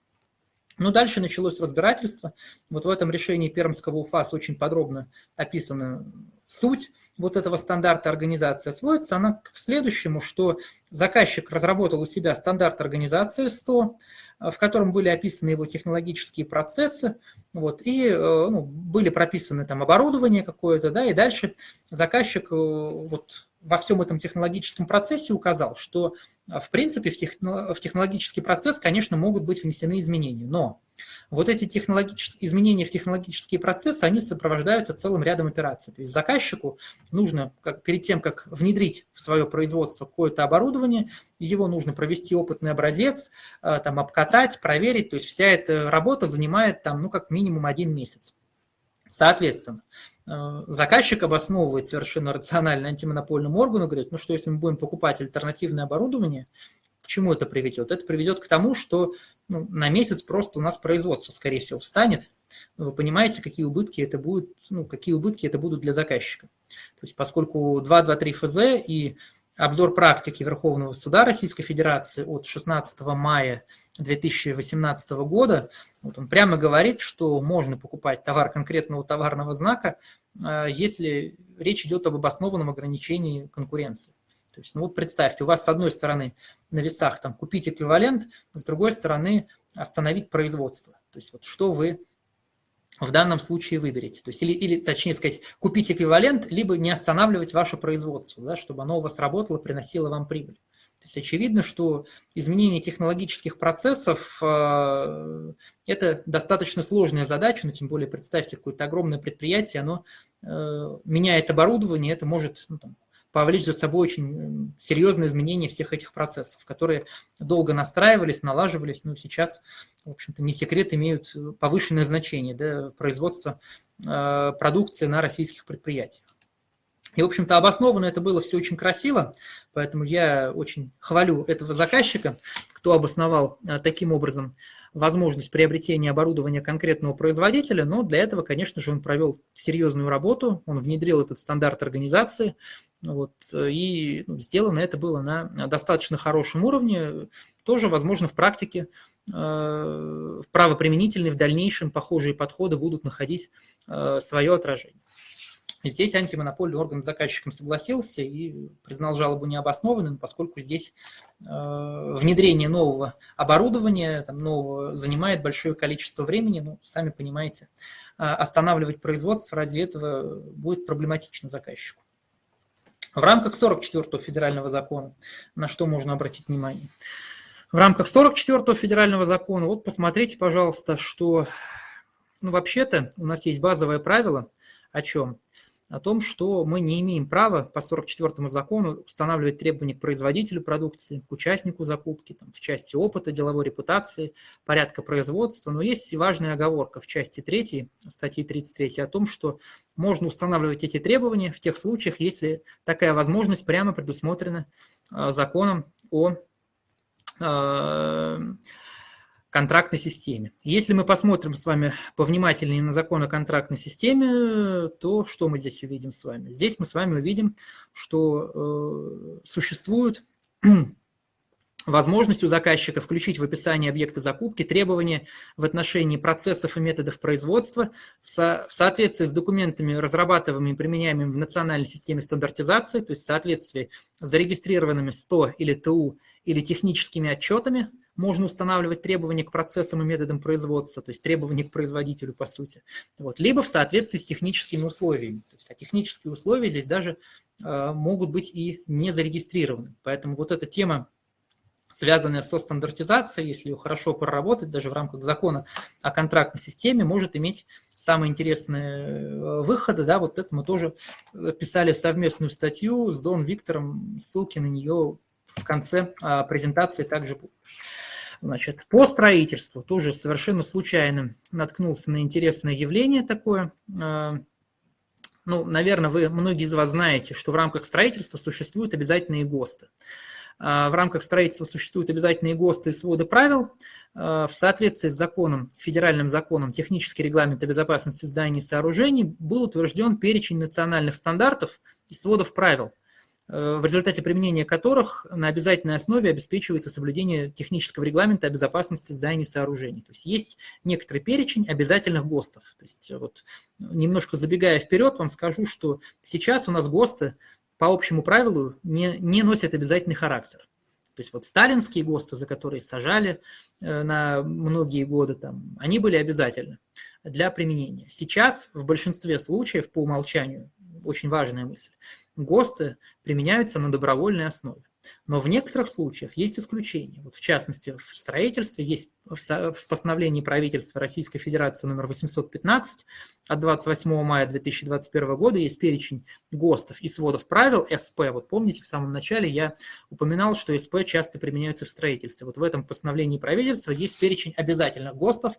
Ну, дальше началось разбирательство. Вот в этом решении Пермского УФАС очень подробно описано суть вот этого стандарта организации сводится она к следующему, что заказчик разработал у себя стандарт организации 100, в котором были описаны его технологические процессы, вот, и э, ну, были прописаны там оборудование какое-то, да, и дальше заказчик э, вот во всем этом технологическом процессе указал, что в принципе в, техно, в технологический процесс, конечно, могут быть внесены изменения, но вот эти технологические изменения в технологические процессы, они сопровождаются целым рядом операций. То есть заказчику нужно, как, перед тем, как внедрить в свое производство какое-то оборудование, его нужно провести опытный образец, э, там, обкатать, проверить. То есть вся эта работа занимает там, ну, как минимум один месяц. Соответственно, заказчик обосновывает совершенно рационально антимонопольному органу, говорит, ну что, если мы будем покупать альтернативное оборудование, к чему это приведет? Это приведет к тому, что ну, на месяц просто у нас производство, скорее всего, встанет. Вы понимаете, какие убытки это будут, ну, какие убытки это будут для заказчика. То есть поскольку 223 ФЗ и обзор практики Верховного суда Российской Федерации от 16 мая 2018 года, вот он прямо говорит, что можно покупать товар конкретного товарного знака, э, если речь идет об обоснованном ограничении конкуренции. То есть, ну вот представьте, у вас с одной стороны на весах там купить эквивалент, с другой стороны остановить производство. То есть вот что вы в данном случае выберете. То есть, или, или, точнее сказать, купить эквивалент, либо не останавливать ваше производство, да, чтобы оно у вас работало, приносило вам прибыль. То есть очевидно, что изменение технологических процессов э, – это достаточно сложная задача, но тем более представьте какое-то огромное предприятие, оно э, меняет оборудование, это может ну, там, повлечь за собой очень серьезные изменения всех этих процессов, которые долго настраивались, налаживались, но сейчас, в общем-то, не секрет, имеют повышенное значение да, производства э, продукции на российских предприятиях. И, в общем-то, обоснованно это было все очень красиво, поэтому я очень хвалю этого заказчика, кто обосновал э, таким образом возможность приобретения оборудования конкретного производителя, но для этого, конечно же, он провел серьезную работу, он внедрил этот стандарт организации, вот, и ну, сделано это было на достаточно хорошем уровне, тоже, возможно, в практике, э, в правоприменительной, в дальнейшем похожие подходы будут находить э, свое отражение. Здесь антимонопольный орган с заказчиком согласился и признал жалобу необоснованной, поскольку здесь э, внедрение нового оборудования, там, нового, занимает большое количество времени, ну, сами понимаете, э, останавливать производство ради этого будет проблематично заказчику. В рамках 44-го федерального закона, на что можно обратить внимание? В рамках 44-го федерального закона, вот посмотрите, пожалуйста, что, ну, вообще-то у нас есть базовое правило, о чем? О том, что мы не имеем права по 44 закону устанавливать требования к производителю продукции, к участнику закупки, там, в части опыта, деловой репутации, порядка производства. Но есть и важная оговорка в части 3 статьи 33 о том, что можно устанавливать эти требования в тех случаях, если такая возможность прямо предусмотрена э, законом о э, контрактной системе. Если мы посмотрим с вами повнимательнее на закон о контрактной системе, то что мы здесь увидим с вами? Здесь мы с вами увидим, что э, существует возможность у заказчика включить в описание объекта закупки требования в отношении процессов и методов производства в, со в соответствии с документами, разрабатываемыми и применяемыми в национальной системе стандартизации, то есть в соответствии с зарегистрированными СТО или ТУ или техническими отчетами, можно устанавливать требования к процессам и методам производства, то есть требования к производителю, по сути. Вот. Либо в соответствии с техническими условиями. То есть, а технические условия здесь даже э, могут быть и не зарегистрированы. Поэтому вот эта тема, связанная со стандартизацией, если ее хорошо проработать, даже в рамках закона о контрактной системе, может иметь самые интересные э, выходы. Да, вот это мы тоже писали совместную статью с Дон Виктором, ссылки на нее в конце а, презентации также будут. Значит, по строительству тоже совершенно случайно наткнулся на интересное явление такое. А, ну, наверное, вы, многие из вас знаете, что в рамках строительства существуют обязательные ГОСТы. А, в рамках строительства существуют обязательные ГОСТы и своды правил. А, в соответствии с законом, федеральным законом «Технический регламент о безопасности зданий и сооружений» был утвержден перечень национальных стандартов и сводов правил, в результате применения которых на обязательной основе обеспечивается соблюдение технического регламента о безопасности зданий и сооружений. То есть есть некоторый перечень обязательных ГОСТов. То есть вот немножко забегая вперед, вам скажу, что сейчас у нас ГОСТы по общему правилу не, не носят обязательный характер. То есть вот сталинские ГОСТы, за которые сажали э, на многие годы, там, они были обязательны для применения. Сейчас в большинстве случаев по умолчанию, очень важная мысль, ГОСТы применяются на добровольной основе. Но в некоторых случаях есть исключения. Вот в частности, в строительстве есть в постановлении правительства Российской Федерации номер 815 от 28 мая 2021 года есть перечень ГОСТов и сводов правил СП. Вот помните, в самом начале я упоминал, что СП часто применяются в строительстве. Вот в этом постановлении правительства есть перечень обязательных ГОСТов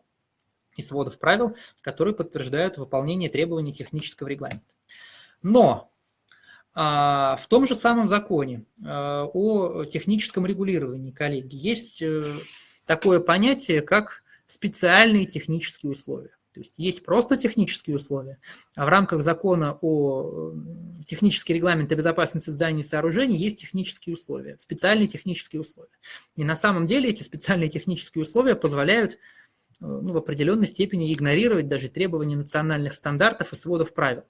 и сводов правил, которые подтверждают выполнение требований технического регламента. Но в том же самом законе а, о техническом регулировании, коллеги, есть э, такое понятие, как специальные технические условия. То есть есть просто технические условия, а в рамках закона о технический регламент о безопасности зданий и сооружений есть технические условия, специальные технические условия. И на самом деле эти специальные технические условия позволяют э, ну, в определенной степени игнорировать даже требования национальных стандартов и сводов правил.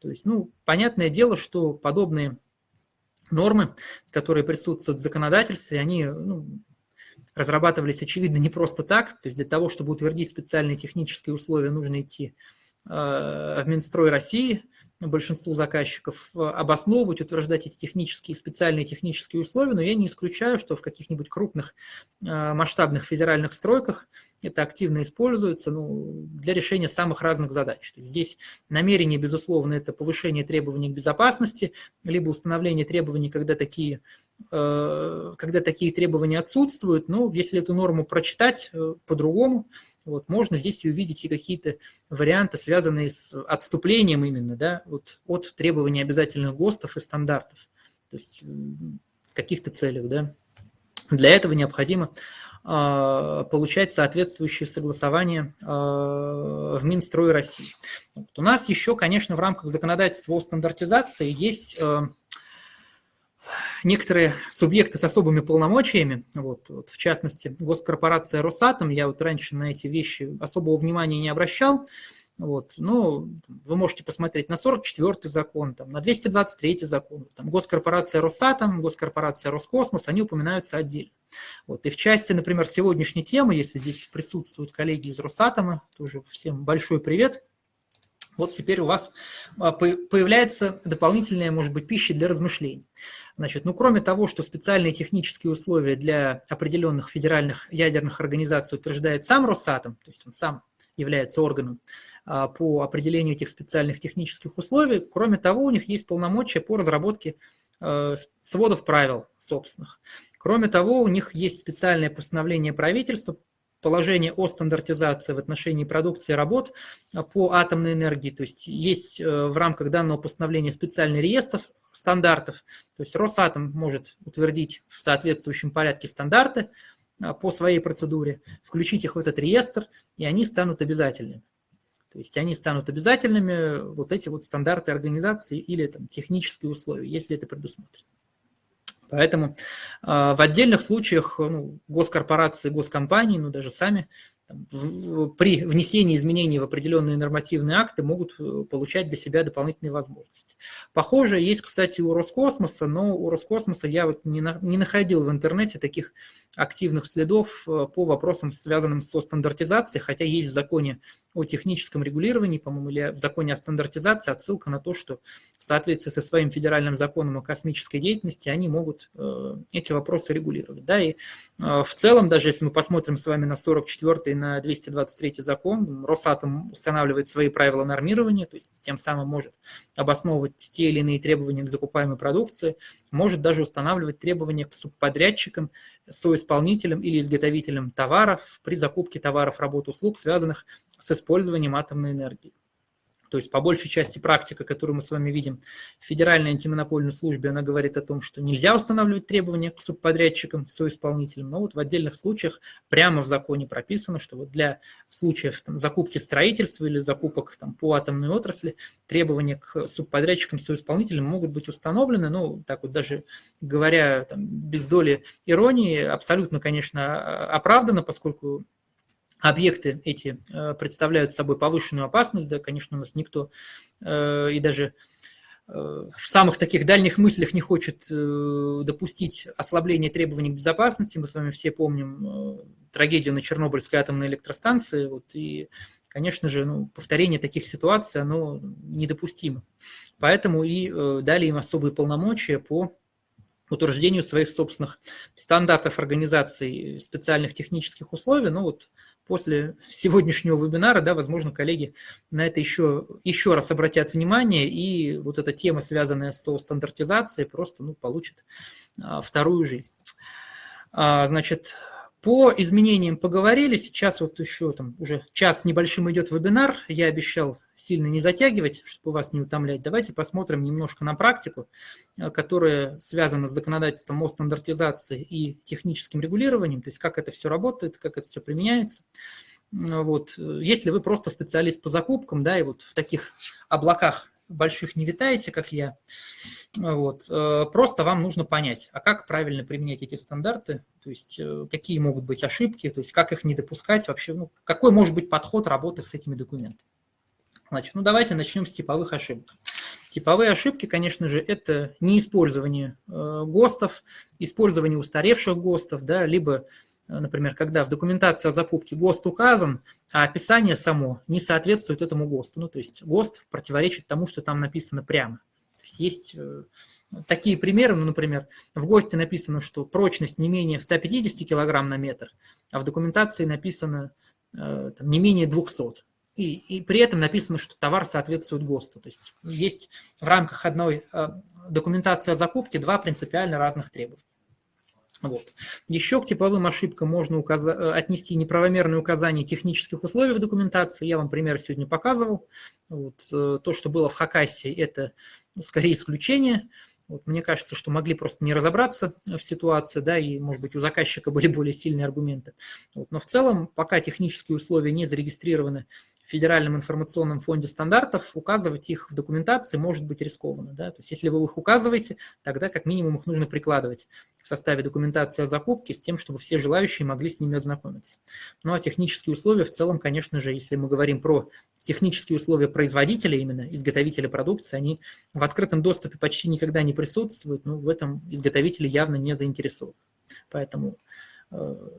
То есть, ну, понятное дело, что подобные нормы, которые присутствуют в законодательстве, они ну, разрабатывались, очевидно, не просто так. То есть для того, чтобы утвердить специальные технические условия, нужно идти э, в Минстрой России – большинству заказчиков э, обосновывать, утверждать эти технические, специальные технические условия, но я не исключаю, что в каких-нибудь крупных э, масштабных федеральных стройках это активно используется ну, для решения самых разных задач. То есть здесь намерение, безусловно, это повышение требований к безопасности, либо установление требований, когда такие, когда такие требования отсутствуют. Но если эту норму прочитать по-другому, вот, можно здесь увидеть и какие-то варианты, связанные с отступлением именно да, вот, от требований обязательных ГОСТов и стандартов. То есть в каких-то целях. Да. Для этого необходимо э, получать соответствующие согласования э, в Минстрое России. Вот. У нас еще, конечно, в рамках законодательства о стандартизации есть э, некоторые субъекты с особыми полномочиями, вот, вот, в частности, госкорпорация «Росатом», я вот раньше на эти вещи особого внимания не обращал, вот, ну, вы можете посмотреть на 44-й закон, там, на 223-й закон, там, госкорпорация «Росатом», госкорпорация «Роскосмос», они упоминаются отдельно. Вот, и в части, например, сегодняшней темы, если здесь присутствуют коллеги из «Росатома», тоже всем большой привет – вот теперь у вас а, появляется дополнительная, может быть, пища для размышлений. Значит, ну, кроме того, что специальные технические условия для определенных федеральных ядерных организаций утверждает сам Росатом, то есть он сам является органом а, по определению этих специальных технических условий, кроме того, у них есть полномочия по разработке а, сводов правил собственных. Кроме того, у них есть специальное постановление правительства положение о стандартизации в отношении продукции работ а, по атомной энергии. То есть есть э, в рамках данного постановления специальный реестр стандартов. То есть Росатом может утвердить в соответствующем порядке стандарты а, по своей процедуре, включить их в этот реестр, и они станут обязательными. То есть они станут обязательными, вот эти вот стандарты организации или там, технические условия, если это предусмотрено. Поэтому э, в отдельных случаях ну, госкорпорации, госкомпании, ну даже сами при внесении изменений в определенные нормативные акты могут э, получать для себя дополнительные возможности. Похоже, есть, кстати, у Роскосмоса, но у Роскосмоса я вот не, на, не находил в интернете таких активных следов э, по вопросам, связанным со стандартизацией, хотя есть в законе о техническом регулировании, по-моему, или в законе о стандартизации отсылка на то, что в соответствии со своим федеральным законом о космической деятельности они могут э, эти вопросы регулировать. Да, и в целом, даже если мы посмотрим с вами на 44 на 223 закон, Росатом устанавливает свои правила нормирования, то есть тем самым может обосновывать те или иные требования к закупаемой продукции, может даже устанавливать требования к субподрядчикам, соисполнителям или изготовителям товаров при закупке товаров, работ, услуг, связанных с использованием атомной энергии. То есть по большей части практика, которую мы с вами видим в Федеральной антимонопольной службе, она говорит о том, что нельзя устанавливать требования к субподрядчикам, соисполнителям, но вот в отдельных случаях прямо в законе прописано, что вот для случаев там, закупки строительства или закупок там, по атомной отрасли требования к субподрядчикам, соисполнителям могут быть установлены, ну, так вот даже говоря там, без доли иронии, абсолютно, конечно, оправдано, поскольку объекты эти э, представляют собой повышенную опасность, да, конечно, у нас никто э, и даже э, в самых таких дальних мыслях не хочет допустить ослабления требований к безопасности. Мы с вами все помним трагедию на Чернобыльской атомной электростанции. Вот, и, конечно же, ну, повторение таких ситуаций, оно недопустимо. Поэтому и дали им особые полномочия по утверждению своих собственных стандартов организации специальных технических условий. Ну вот после сегодняшнего вебинара, да, возможно, коллеги на это еще, еще раз обратят внимание, и вот эта тема, связанная со стандартизацией, просто ну, получит а, вторую жизнь. А, значит, по изменениям поговорили, сейчас вот еще там уже час небольшим идет вебинар, я обещал сильно не затягивать, чтобы вас не утомлять. Давайте посмотрим немножко на практику, э, которая связана с законодательством о стандартизации и техническим регулированием, то есть как это все работает, как это все применяется. Вот. Если вы просто специалист по закупкам, да, и вот в таких облаках больших не витаете, как я, вот, э, просто вам нужно понять, а как правильно применять эти стандарты, то есть э, какие могут быть ошибки, то есть как их не допускать вообще, ну, какой может быть подход работы с этими документами. Значит, ну давайте начнем с типовых ошибок. Типовые ошибки, конечно же, это неиспользование э, ГОСТов, использование устаревших ГОСТов, да, либо, э, например, когда в документации о закупке ГОСТ указан, а описание само не соответствует этому ГОСТу. Ну, то есть ГОСТ противоречит тому, что там написано прямо. То есть есть э, такие примеры, ну, например, в ГОСТе написано, что прочность не менее 150 кг на метр, а в документации написано там, не менее 200 и, и при этом написано, что товар соответствует ГОСТу. То есть есть в рамках одной э, документации о закупке два принципиально разных требования. Вот. Еще к типовым ошибкам можно указа- э, отнести неправомерное указание технических условий в документации. Я вам пример сегодня показывал. Вот. Э, то, что было в Хакасии, это ну, скорее исключение. Вот, мне кажется, что могли просто не разобраться в ситуации, да, и, может быть, у заказчика были более сильные аргументы. Вот, но в целом, пока технические условия не зарегистрированы в Федеральном информационном фонде стандартов, указывать их в документации может быть рискованно. Да? То есть если вы их указываете, тогда как минимум их нужно прикладывать в составе документации о закупке с тем, чтобы все желающие могли с ними ознакомиться. Ну а технические условия в целом, конечно же, если мы говорим про технические условия производителя, именно изготовителя продукции, они в открытом доступе почти никогда не присутствуют, но в этом изготовители явно не заинтересованы. Поэтому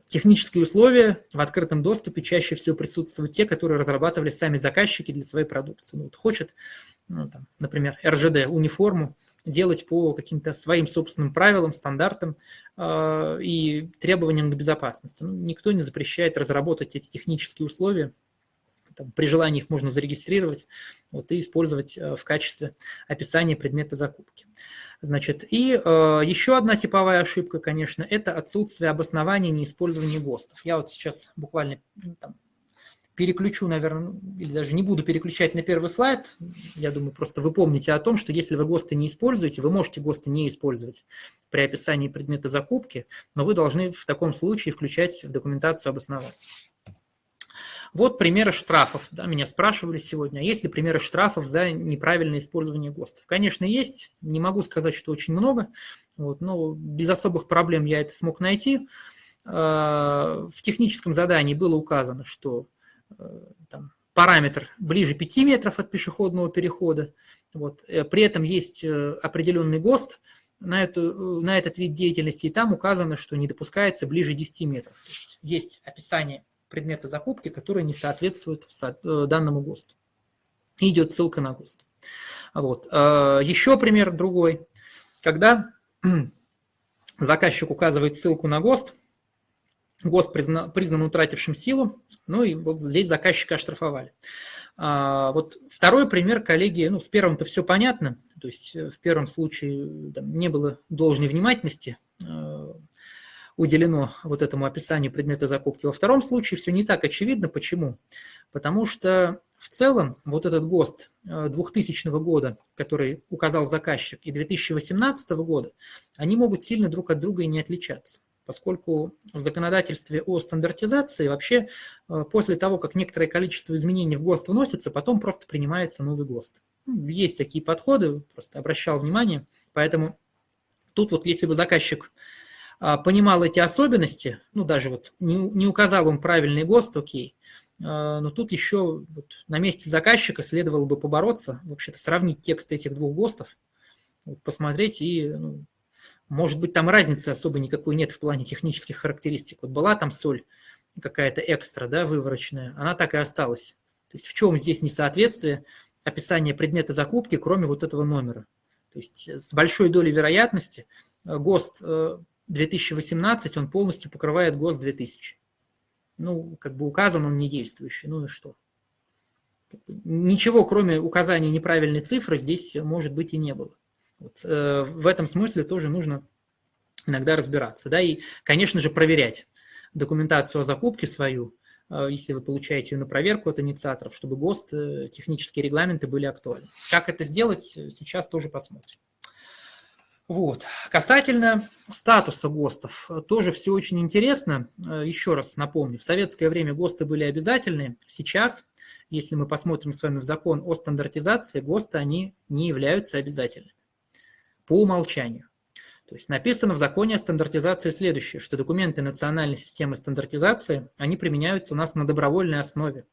технические условия в открытом доступе чаще всего присутствуют те, которые разрабатывали сами заказчики для своей продукции. Ну, вот хочет, ну, там, например, РЖД униформу делать по каким-то своим собственным правилам, стандартам э, и требованиям к безопасности. Ну, никто не запрещает разработать эти технические условия там, при желании их можно зарегистрировать вот, и использовать э, в качестве описания предмета закупки. Значит, и э, еще одна типовая ошибка, конечно, это отсутствие обоснования неиспользования ГОСТов. Я вот сейчас буквально ну, там, переключу, наверное, или даже не буду переключать на первый слайд. Я думаю, просто вы помните о том, что если вы ГОСТы не используете, вы можете ГОСТы не использовать при описании предмета закупки, но вы должны в таком случае включать в документацию обоснования. Вот примеры штрафов. Да, меня спрашивали сегодня, а есть ли примеры штрафов за неправильное использование ГОСТов? Конечно, есть. Не могу сказать, что очень много, вот, но без особых проблем я это смог найти. А, в техническом задании было указано, что э, там, параметр ближе 5 метров от пешеходного перехода. Вот. Э, при этом есть э, определенный ГОСТ на, эту, на этот вид деятельности, и там указано, что не допускается ближе 10 метров. Есть, есть описание предмета закупки, которые не соответствуют э, данному ГОСТу. И идет ссылка на ГОСТ. Вот. Э, еще пример другой. Когда заказчик указывает ссылку на ГОСТ, ГОСТ признан, признан утратившим силу, ну и вот здесь заказчика оштрафовали. А, вот второй пример, коллеги, ну с первым-то все понятно, то есть э, в первом случае там, не было должной внимательности уделено вот этому описанию предмета закупки. Во втором случае все не так очевидно. Почему? Потому что в целом вот этот ГОСТ 2000 года, который указал заказчик, и 2018 года, они могут сильно друг от друга и не отличаться поскольку в законодательстве о стандартизации вообще э, после того, как некоторое количество изменений в ГОСТ вносится, потом просто принимается новый ГОСТ. Ну, есть такие подходы, просто обращал внимание, поэтому тут вот если бы заказчик понимал эти особенности, ну даже вот не, не указал он правильный ГОСТ, окей, а, но тут еще вот на месте заказчика следовало бы побороться, вообще-то сравнить текст этих двух ГОСТов, вот, посмотреть и ну, может быть, там разницы особо никакой нет в плане технических характеристик. Вот была там соль какая-то экстра, да, вывороченная, она так и осталась. То есть в чем здесь несоответствие описания предмета закупки, кроме вот этого номера? То есть с большой долей вероятности э, ГОСТ 2018, э, он полностью покрывает ГОСТ 2000. Ну, как бы указан он не действующий, ну и что? Ничего, кроме указания неправильной цифры, здесь, может быть, и не было. Вот, э, в этом смысле тоже нужно иногда разбираться. Да, и, конечно же, проверять документацию о закупке свою, э, если вы получаете ее на проверку от инициаторов, чтобы ГОСТ, э, технические регламенты были актуальны. Как это сделать, сейчас тоже посмотрим. Вот. Касательно статуса ГОСТов, тоже все очень интересно. Еще раз напомню, в советское время ГОСТы были обязательны. Сейчас, если мы посмотрим с вами в закон о стандартизации, ГОСТы, они не являются обязательными по умолчанию. То есть написано в законе о стандартизации следующее, что документы национальной системы стандартизации, они применяются у нас на добровольной основе,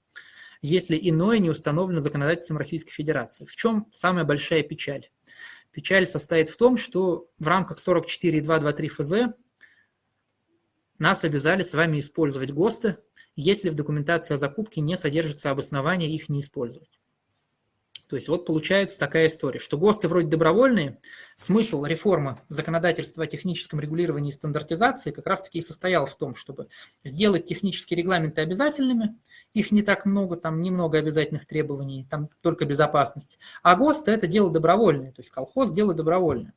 если иное не установлено законодательством Российской Федерации. В чем самая большая печаль? Печаль состоит в том, что в рамках 44.223 ФЗ нас обязали с вами использовать ГОСТы, если в документации о закупке не содержится обоснование их не использовать. То есть вот получается такая история, что ГОСТы вроде добровольные, смысл реформы законодательства о техническом регулировании и стандартизации как раз-таки и состоял в том, чтобы сделать технические регламенты обязательными, их не так много, там немного обязательных требований, там только безопасность, а ГОСТы – это дело добровольное, то есть колхоз – дело добровольное.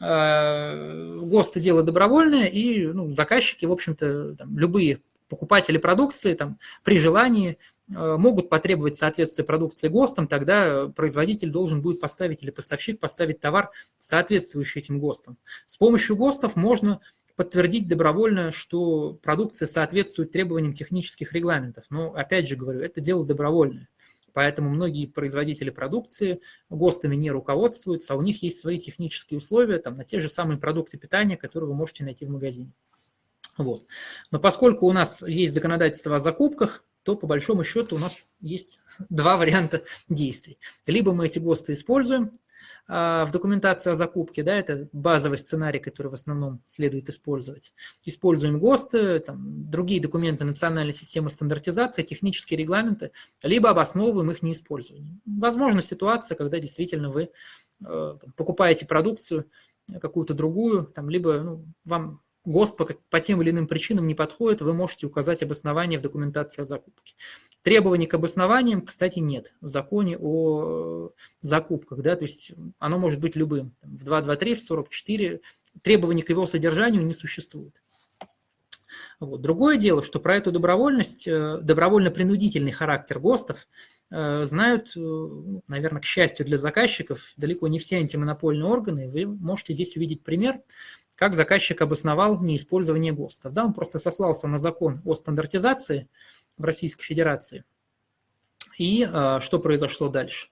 Э, ГОСТы – дело добровольное, и ну, заказчики, в общем-то, любые покупатели продукции там, при желании могут потребовать соответствие продукции ГОСТам, тогда производитель должен будет поставить или поставщик поставить товар, соответствующий этим ГОСТам. С помощью ГОСТов можно подтвердить добровольно, что продукция соответствует требованиям технических регламентов. Но, опять же говорю, это дело добровольное. Поэтому многие производители продукции ГОСТами не руководствуются, а у них есть свои технические условия там, на те же самые продукты питания, которые вы можете найти в магазине. Вот. Но поскольку у нас есть законодательство о закупках, то по большому счету у нас есть два варианта действий. Либо мы эти ГОСТы используем а, в документации о закупке, да, это базовый сценарий, который в основном следует использовать. Используем ГОСТы, там, другие документы национальной системы стандартизации, технические регламенты, либо обосновываем их неиспользование. Возможно ситуация, когда действительно вы э, покупаете продукцию какую-то другую, там, либо ну, вам ГОСТ по, по тем или иным причинам не подходит, вы можете указать обоснование в документации о закупке. Требований к обоснованиям, кстати, нет в законе о закупках, да, то есть оно может быть любым. В 2.2.3, в 44 требований к его содержанию не существует. Вот. Другое дело, что про эту добровольность, э, добровольно-принудительный характер ГОСТов э, знают, э, наверное, к счастью для заказчиков, далеко не все антимонопольные органы. Вы можете здесь увидеть пример как заказчик обосновал неиспользование ГОСТов. Да, он просто сослался на закон о стандартизации в Российской Федерации. И а, что произошло дальше?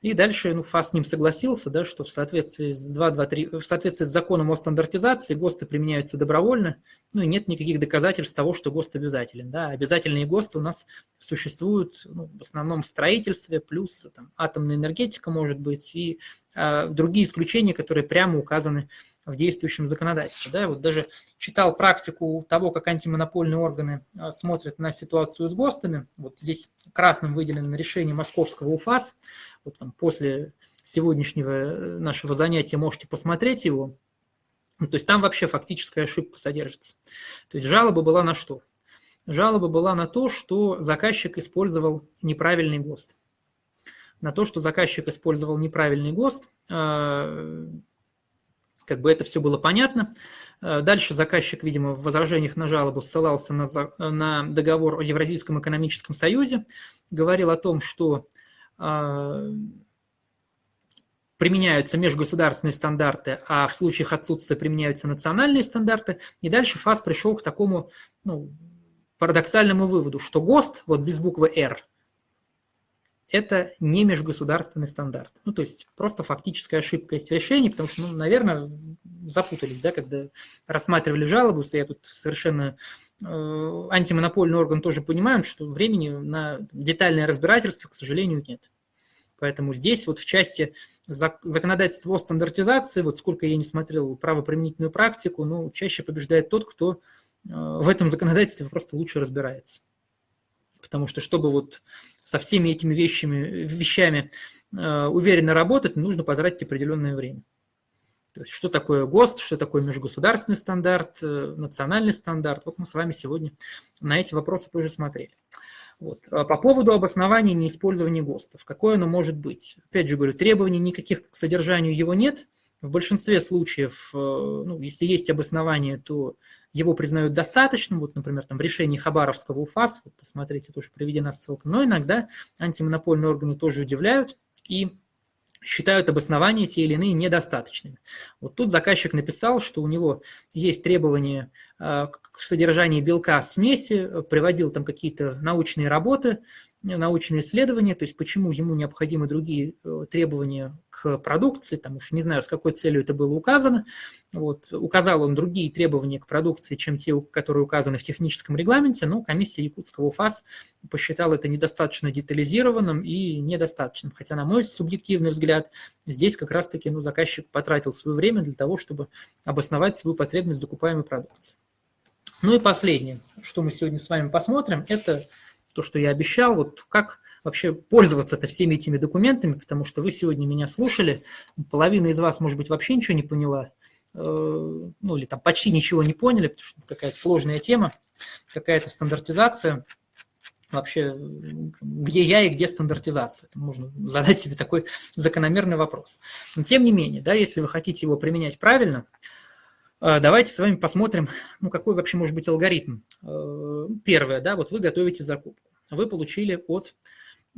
И дальше ну, ФАС с ним согласился, да, что в соответствии, с 2.2.3, в соответствии с законом о стандартизации ГОСТы применяются добровольно, ну и нет никаких доказательств того, что ГОСТ обязателен. Да. Обязательные ГОСТы у нас существуют ну, в основном в строительстве, плюс там, атомная энергетика может быть, и а, другие исключения, которые прямо указаны в действующем законодательстве. Да, вот даже читал практику того, как антимонопольные органы а, смотрят на ситуацию с ГОСТами. Вот здесь красным выделено решение московского УФАС. Вот там после сегодняшнего э, нашего занятия можете посмотреть его. Ну, то есть там вообще фактическая ошибка содержится. То есть жалоба была на что? Жалоба была на то, что заказчик использовал неправильный ГОСТ. На то, что заказчик использовал неправильный ГОСТ, а, как бы это все было понятно. Э, дальше заказчик, видимо, в возражениях на жалобу ссылался на, на договор о Евразийском экономическом союзе, говорил о том, что э, применяются межгосударственные стандарты, а в случаях отсутствия применяются национальные стандарты. И дальше ФАС пришел к такому ну, парадоксальному выводу, что ГОСТ, вот без буквы «Р», это не межгосударственный стандарт. Ну, то есть просто фактическая ошибка есть в решении, потому что, ну, наверное, запутались, да, когда рассматривали жалобу, я тут совершенно э, антимонопольный орган тоже понимают, что времени на детальное разбирательство, к сожалению, нет. Поэтому здесь вот в части законодательства о стандартизации, вот сколько я не смотрел правоприменительную практику, ну, чаще побеждает тот, кто э, в этом законодательстве просто лучше разбирается. Потому что, чтобы вот со всеми этими вещами, вещами э, уверенно работать, нужно потратить определенное время. То есть, что такое ГОСТ, что такое межгосударственный стандарт, э, национальный стандарт. Вот мы с вами сегодня на эти вопросы тоже смотрели. Вот. А по поводу обоснования неиспользования ГОСТов. Какое оно может быть? Опять же говорю, требований никаких к содержанию его нет. В большинстве случаев, э, ну, если есть обоснование, то его признают достаточным. Вот, например, там в решении Хабаровского УФАС, вот посмотрите, тоже приведена ссылка. Но иногда антимонопольные органы тоже удивляют и считают обоснования те или иные недостаточными. Вот тут заказчик написал, что у него есть требования э, к содержанию белка смеси, приводил там какие-то научные работы, научные исследования, то есть почему ему необходимы другие э, требования к продукции, там уж не знаю, с какой целью это было указано. Вот, указал он другие требования к продукции, чем те, которые указаны в техническом регламенте, но комиссия Якутского УФАС посчитала это недостаточно детализированным и недостаточным. Хотя, на мой субъективный взгляд, здесь как раз-таки ну, заказчик потратил свое время для того, чтобы обосновать свою потребность в закупаемой продукции. Ну и последнее, что мы сегодня с вами посмотрим, это то, что я обещал, вот как вообще пользоваться-то всеми этими документами, потому что вы сегодня меня слушали, половина из вас, может быть, вообще ничего не поняла, э, ну или там почти ничего не поняли, потому что какая-то сложная тема, какая-то стандартизация. Вообще, где я и где стандартизация? Это можно задать себе такой закономерный вопрос. Но тем не менее, да, если вы хотите его применять правильно, э, Давайте с вами посмотрим, ну, какой вообще может быть алгоритм. Э, первое, да, вот вы готовите закупку вы получили от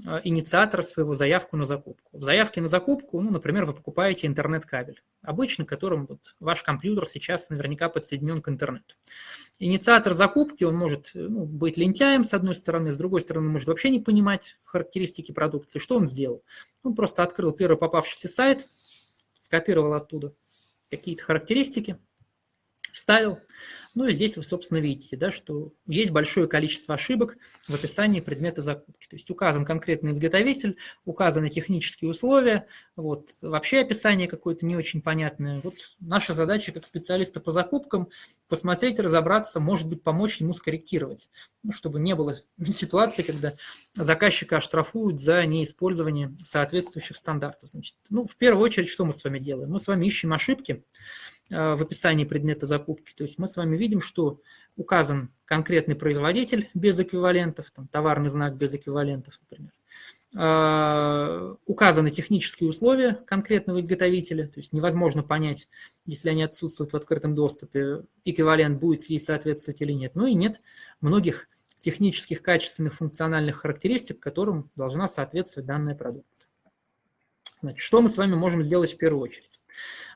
а, инициатора своего заявку на закупку. В заявке на закупку, ну, например, вы покупаете интернет-кабель, обычно которым вот ваш компьютер сейчас наверняка подсоединен к интернету. Инициатор закупки, он может ну, быть лентяем, с одной стороны, с другой стороны, может вообще не понимать характеристики продукции. Что он сделал? Он просто открыл первый попавшийся сайт, скопировал оттуда какие-то характеристики, вставил, ну и здесь вы, собственно, видите, да, что есть большое количество ошибок в описании предмета закупки. То есть указан конкретный изготовитель, указаны технические условия, вот, вообще описание какое-то не очень понятное. Вот наша задача как специалиста по закупкам посмотреть, разобраться, может быть, помочь ему скорректировать, ну, чтобы не было ситуации, когда заказчика оштрафуют за неиспользование соответствующих стандартов. Значит, ну, в первую очередь, что мы с вами делаем? Мы с вами ищем ошибки, в описании предмета закупки. То есть мы с вами видим, что указан конкретный производитель без эквивалентов, там, товарный знак без эквивалентов, например. Э, указаны технические условия конкретного изготовителя, то есть невозможно понять, если они отсутствуют в открытом доступе, эквивалент будет ей соответствовать или нет. Ну и нет многих технических, качественных, функциональных характеристик, которым должна соответствовать данная продукция. Значит, что мы с вами можем сделать в первую очередь?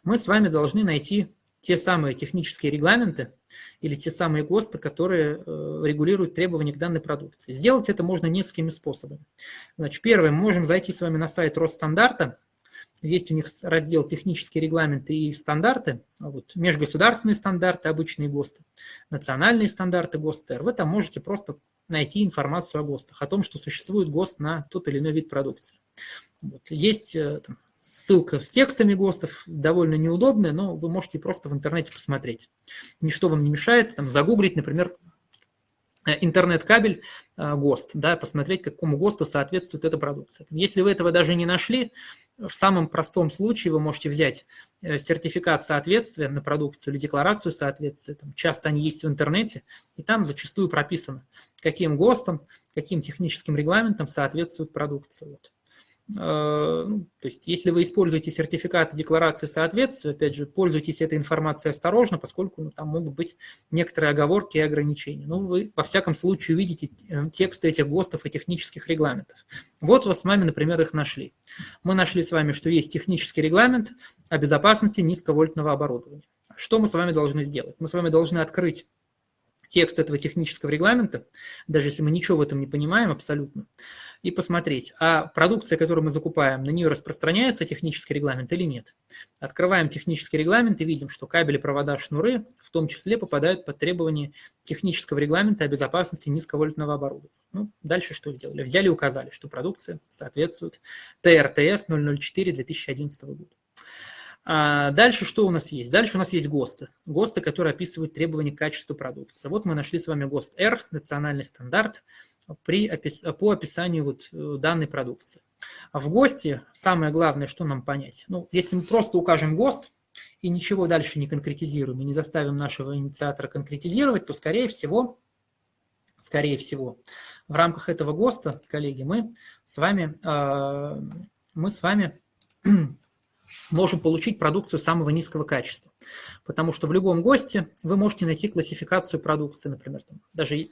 Мы с вами должны найти те самые технические регламенты или те самые ГОСТы, которые э, регулируют требования к данной продукции. Сделать это можно несколькими способами. Значит, первое, мы можем зайти с вами на сайт Росстандарта, есть у них раздел «Технические регламенты и стандарты», а вот, межгосударственные стандарты, обычные ГОСТы, национальные стандарты ГОСТ-Р. Вы там можете просто найти информацию о ГОСТах, о том, что существует ГОСТ на тот или иной вид продукции. Вот. Есть э, там, ссылка с текстами ГОСТов, довольно неудобная, но вы можете просто в интернете посмотреть. Ничто вам не мешает там, загуглить, например, интернет-кабель э, ГОСТ, да, посмотреть, какому ГОСТу соответствует эта продукция. Если вы этого даже не нашли, в самом простом случае вы можете взять сертификат соответствия на продукцию или декларацию соответствия. Там часто они есть в интернете, и там зачастую прописано, каким ГОСТом, каким техническим регламентом соответствует продукция. Вот. Э, ну, то есть, если вы используете сертификаты декларации соответствия, опять же, пользуйтесь этой информацией осторожно, поскольку ну, там могут быть некоторые оговорки и ограничения. Ну, вы, во всяком случае, увидите э, тексты этих ГОСТов и технических регламентов. Вот вы с вами, например, их нашли. Мы нашли с вами, что есть технический регламент о безопасности низковольтного оборудования. Что мы с вами должны сделать? Мы с вами должны открыть текст этого технического регламента, даже если мы ничего в этом не понимаем абсолютно, и посмотреть, а продукция, которую мы закупаем, на нее распространяется технический регламент или нет. Открываем технический регламент и видим, что кабели, провода, шнуры в том числе попадают под требования технического регламента о безопасности низковольтного оборудования. Ну, дальше что сделали? Взяли и указали, что продукция соответствует ТРТС 004 2011 года. А дальше что у нас есть? Дальше у нас есть ГОСТы. ГОСТы, которые описывают требования к качеству продукции. Вот мы нашли с вами ГОСТ R, национальный стандарт, при, по описанию вот э, данной продукции. А в ГОСТе самое главное, что нам понять. Ну, если мы просто укажем ГОСТ и ничего дальше не конкретизируем, и не заставим нашего инициатора конкретизировать, то, скорее всего, скорее всего, в рамках этого ГОСТа, коллеги, мы с вами, э, мы с вами можем получить продукцию самого низкого качества. Потому что в любом ГОСТе вы можете найти классификацию продукции, например. Там, даже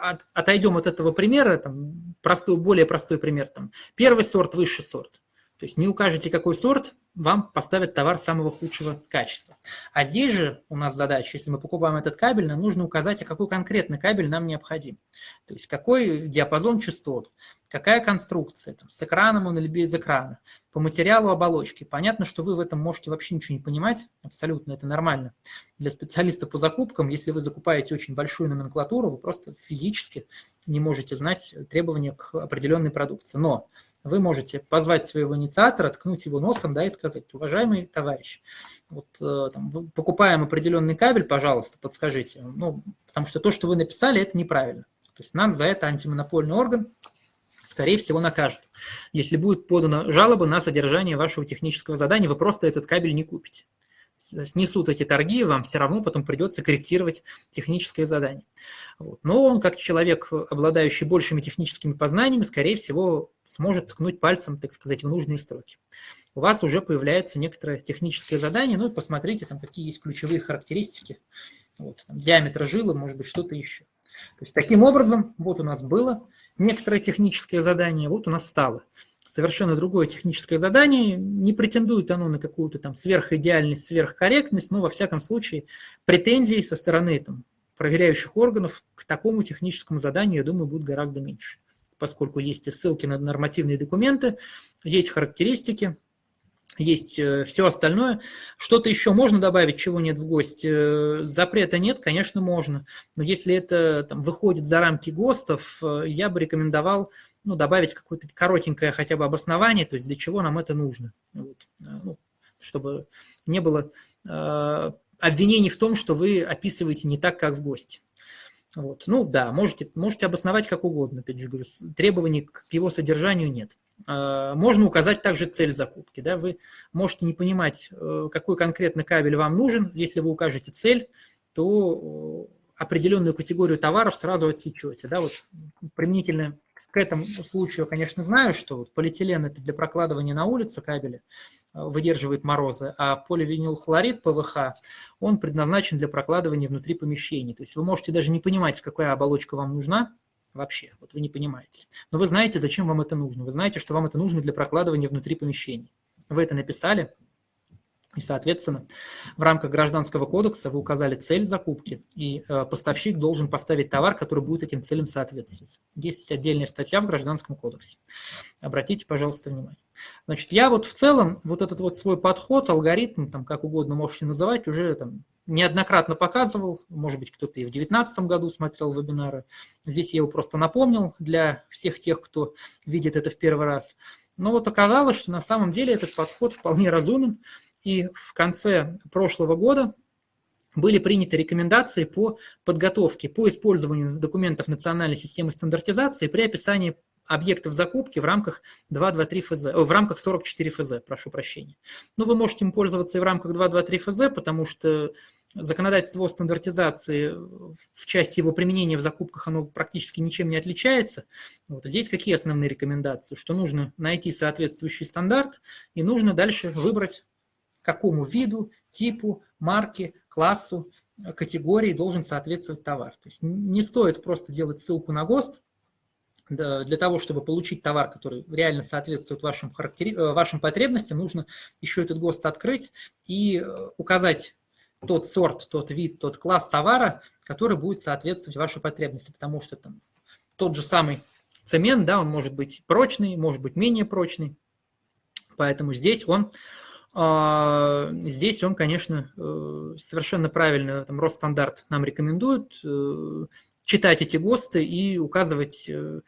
от, отойдем от этого примера, там, простой, более простой пример. Там, первый сорт, высший сорт. То есть не укажете, какой сорт, вам поставят товар самого худшего качества. А здесь же у нас задача, если мы покупаем этот кабель, нам нужно указать, а какой конкретный кабель нам необходим. То есть какой диапазон частот, какая конструкция, там, с экраном он или без экрана, по материалу оболочки. Понятно, что вы в этом можете вообще ничего не понимать, абсолютно, это нормально. Для специалиста по закупкам, если вы закупаете очень большую номенклатуру, вы просто физически не можете знать требования к определенной продукции. Но вы можете позвать своего инициатора, ткнуть его носом да, и сказать, уважаемый товарищ, вот, э, там, покупаем определенный кабель, пожалуйста, подскажите. Ну, потому что то, что вы написали, это неправильно. То есть нас за это антимонопольный орган, скорее всего, накажет. Если будет подана жалоба на содержание вашего технического задания, вы просто этот кабель не купите снесут эти торги, вам все равно потом придется корректировать техническое задание. Вот. Но он, как человек, обладающий большими техническими познаниями, скорее всего, сможет ткнуть пальцем, так сказать, в нужные строки. У вас уже появляется некоторое техническое задание, ну и посмотрите, там, какие есть ключевые характеристики, вот, там, диаметр жилы, может быть, что-то еще. То есть таким образом, вот у нас было некоторое техническое задание, вот у нас стало. Совершенно другое техническое задание, не претендует оно на какую-то там сверхидеальность, сверхкорректность, но во всяком случае претензий со стороны там, проверяющих органов к такому техническому заданию, я думаю, будет гораздо меньше, поскольку есть и ссылки на нормативные документы, есть характеристики, есть э, все остальное. Что-то еще можно добавить, чего нет в ГОСТе? Э, запрета нет, конечно, можно. Но если это там, выходит за рамки ГОСТов, э, я бы рекомендовал ну, добавить какое-то коротенькое хотя бы обоснование, то есть для чего нам это нужно, вот, ну, чтобы не было э, обвинений в том, что вы описываете не так, как в гости. Вот. Ну да, можете, можете обосновать как угодно, опять же говорю, требований к его содержанию нет. Можно указать также цель закупки. Да? Вы можете не понимать, какой конкретно кабель вам нужен. Если вы укажете цель, то определенную категорию товаров сразу отсечете. Да? Вот применительно к этому случаю, конечно, знаю, что полиэтилен – это для прокладывания на улице кабеля, э, выдерживает морозы, а поливинилхлорид ПВХ, он предназначен для прокладывания внутри помещений. То есть вы можете даже не понимать, какая оболочка вам нужна вообще, вот вы не понимаете. Но вы знаете, зачем вам это нужно. Вы знаете, что вам это нужно для прокладывания внутри помещений. Вы это написали, и, соответственно, в рамках Гражданского кодекса вы указали цель закупки, и э, поставщик должен поставить товар, который будет этим целям соответствовать. Есть отдельная статья в Гражданском кодексе. Обратите, пожалуйста, внимание. Значит, я вот в целом вот этот вот свой подход, алгоритм, там как угодно можете называть, уже там неоднократно показывал, может быть, кто-то и в 2019 году смотрел вебинары. Здесь я его просто напомнил для всех тех, кто видит это в первый раз. Но вот оказалось, что на самом деле этот подход вполне разумен, и в конце прошлого года были приняты рекомендации по подготовке, по использованию документов национальной системы стандартизации при описании объектов закупки в рамках 223 ФЗ, в рамках 44 ФЗ, прошу прощения. Но вы можете им пользоваться и в рамках 223 ФЗ, потому что законодательство о стандартизации в части его применения в закупках, оно практически ничем не отличается. Вот здесь какие основные рекомендации? Что нужно найти соответствующий стандарт и нужно дальше выбрать, какому виду, типу, марке, классу, категории должен соответствовать товар. То есть не стоит просто делать ссылку на ГОСТ, для того, чтобы получить товар, который реально соответствует вашим, характери... Э, вашим потребностям, нужно еще этот ГОСТ открыть и э, указать тот сорт, тот вид, тот класс товара, который будет соответствовать вашей потребности, потому что там тот же самый цемент, да, он может быть прочный, может быть менее прочный, поэтому здесь он, здесь он, конечно, э, совершенно правильно, там, Росстандарт нам рекомендует э, читать эти ГОСТы и указывать э,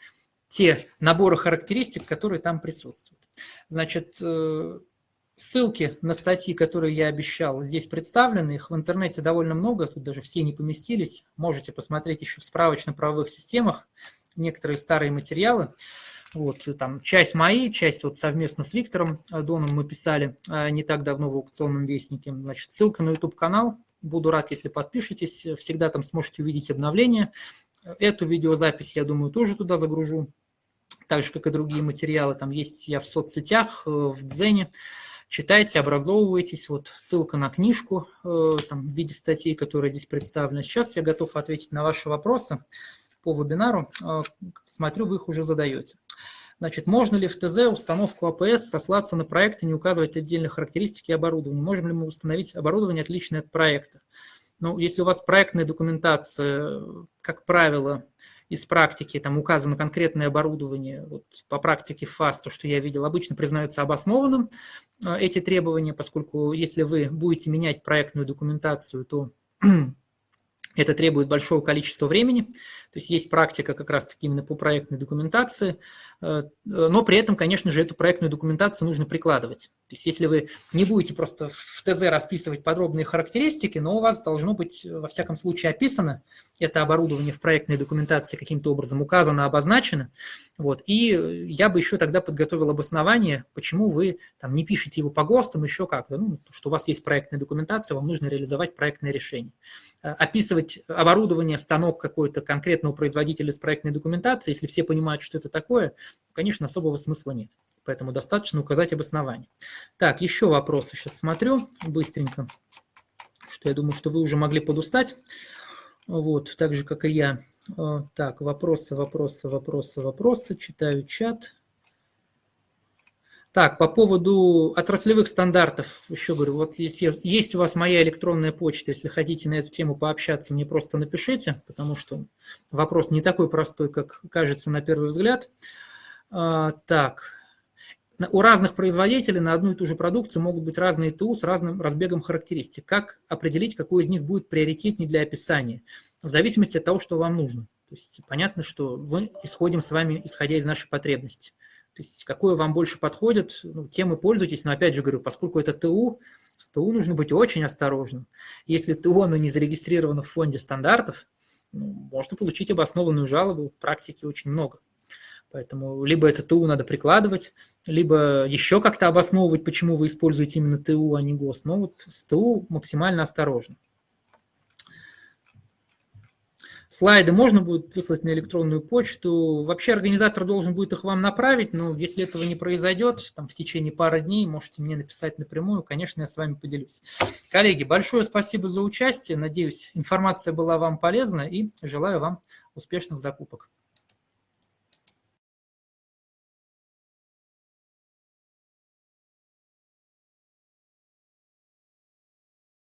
те наборы характеристик, которые там присутствуют. Значит, ссылки на статьи, которые я обещал, здесь представлены. Их в интернете довольно много, тут даже все не поместились. Можете посмотреть еще в справочно-правовых системах некоторые старые материалы. Вот, там часть мои, часть вот совместно с Виктором Доном мы писали не так давно в аукционном вестнике. Значит, ссылка на YouTube-канал, Буду рад, если подпишетесь. Всегда там сможете увидеть обновления. Эту видеозапись, я думаю, тоже туда загружу. Так же, как и другие материалы. Там есть я в соцсетях, э, в Дзене. Читайте, образовывайтесь. Вот ссылка на книжку э, там, в виде статей, которая здесь представлена. Сейчас я готов ответить на ваши вопросы по вебинару. Э, смотрю, вы их уже задаете. Значит, можно ли в ТЗ установку АПС сослаться на проект и не указывать отдельные характеристики оборудования? Можем ли мы установить оборудование, отличное от проекта? Ну, если у вас проектная документация, как правило, из практики там указано конкретное оборудование, вот по практике ФАС, то, что я видел, обычно признаются обоснованным э, эти требования, поскольку если вы будете менять проектную документацию, то это требует большого количества времени, то есть есть практика как раз-таки именно по проектной документации, э, но при этом, конечно же, эту проектную документацию нужно прикладывать. То есть если вы не будете просто в ТЗ расписывать подробные характеристики, но у вас должно быть во всяком случае описано это оборудование в проектной документации каким-то образом указано, обозначено. Вот. И я бы еще тогда подготовил обоснование, почему вы там, не пишете его по ГОСТам, еще как-то. Ну, что у вас есть проектная документация, вам нужно реализовать проектное решение. Э, описывать оборудование, станок какой-то конкретного производителя с проектной документацией, если все понимают, что это такое, конечно, особого смысла нет. Поэтому достаточно указать обоснование. Так, еще вопросы сейчас смотрю быстренько, что я думаю, что вы уже могли подустать. Вот, так же, как и я. Э, так, вопросы, вопросы, вопросы, вопросы. Читаю чат. Так, по поводу отраслевых стандартов, еще говорю, вот если есть у вас моя электронная почта, если хотите на эту тему пообщаться, мне просто напишите, потому что вопрос не такой простой, как кажется на первый взгляд. А, так, у разных производителей на одну и ту же продукцию могут быть разные ТУ с разным разбегом характеристик. Как определить, какой из них будет приоритетнее для описания? В зависимости от того, что вам нужно. То есть понятно, что мы исходим с вами, исходя из нашей потребности. То есть какое вам больше подходит, ну, тем и пользуйтесь. Но опять же говорю, поскольку это ТУ, с ТУ нужно быть очень осторожным. Если ТУ оно не зарегистрировано в фонде стандартов, ну, можно получить обоснованную жалобу, практики очень много. Поэтому либо это ТУ надо прикладывать, либо еще как-то обосновывать, почему вы используете именно ТУ, а не ГОС. Но вот с ТУ максимально осторожно. Слайды можно будет выслать на электронную почту. Вообще организатор должен будет их вам направить, но если этого не произойдет, там в течение пары дней можете мне написать напрямую, конечно, я с вами поделюсь. Коллеги, большое спасибо за участие. Надеюсь, информация была вам полезна и желаю вам успешных закупок.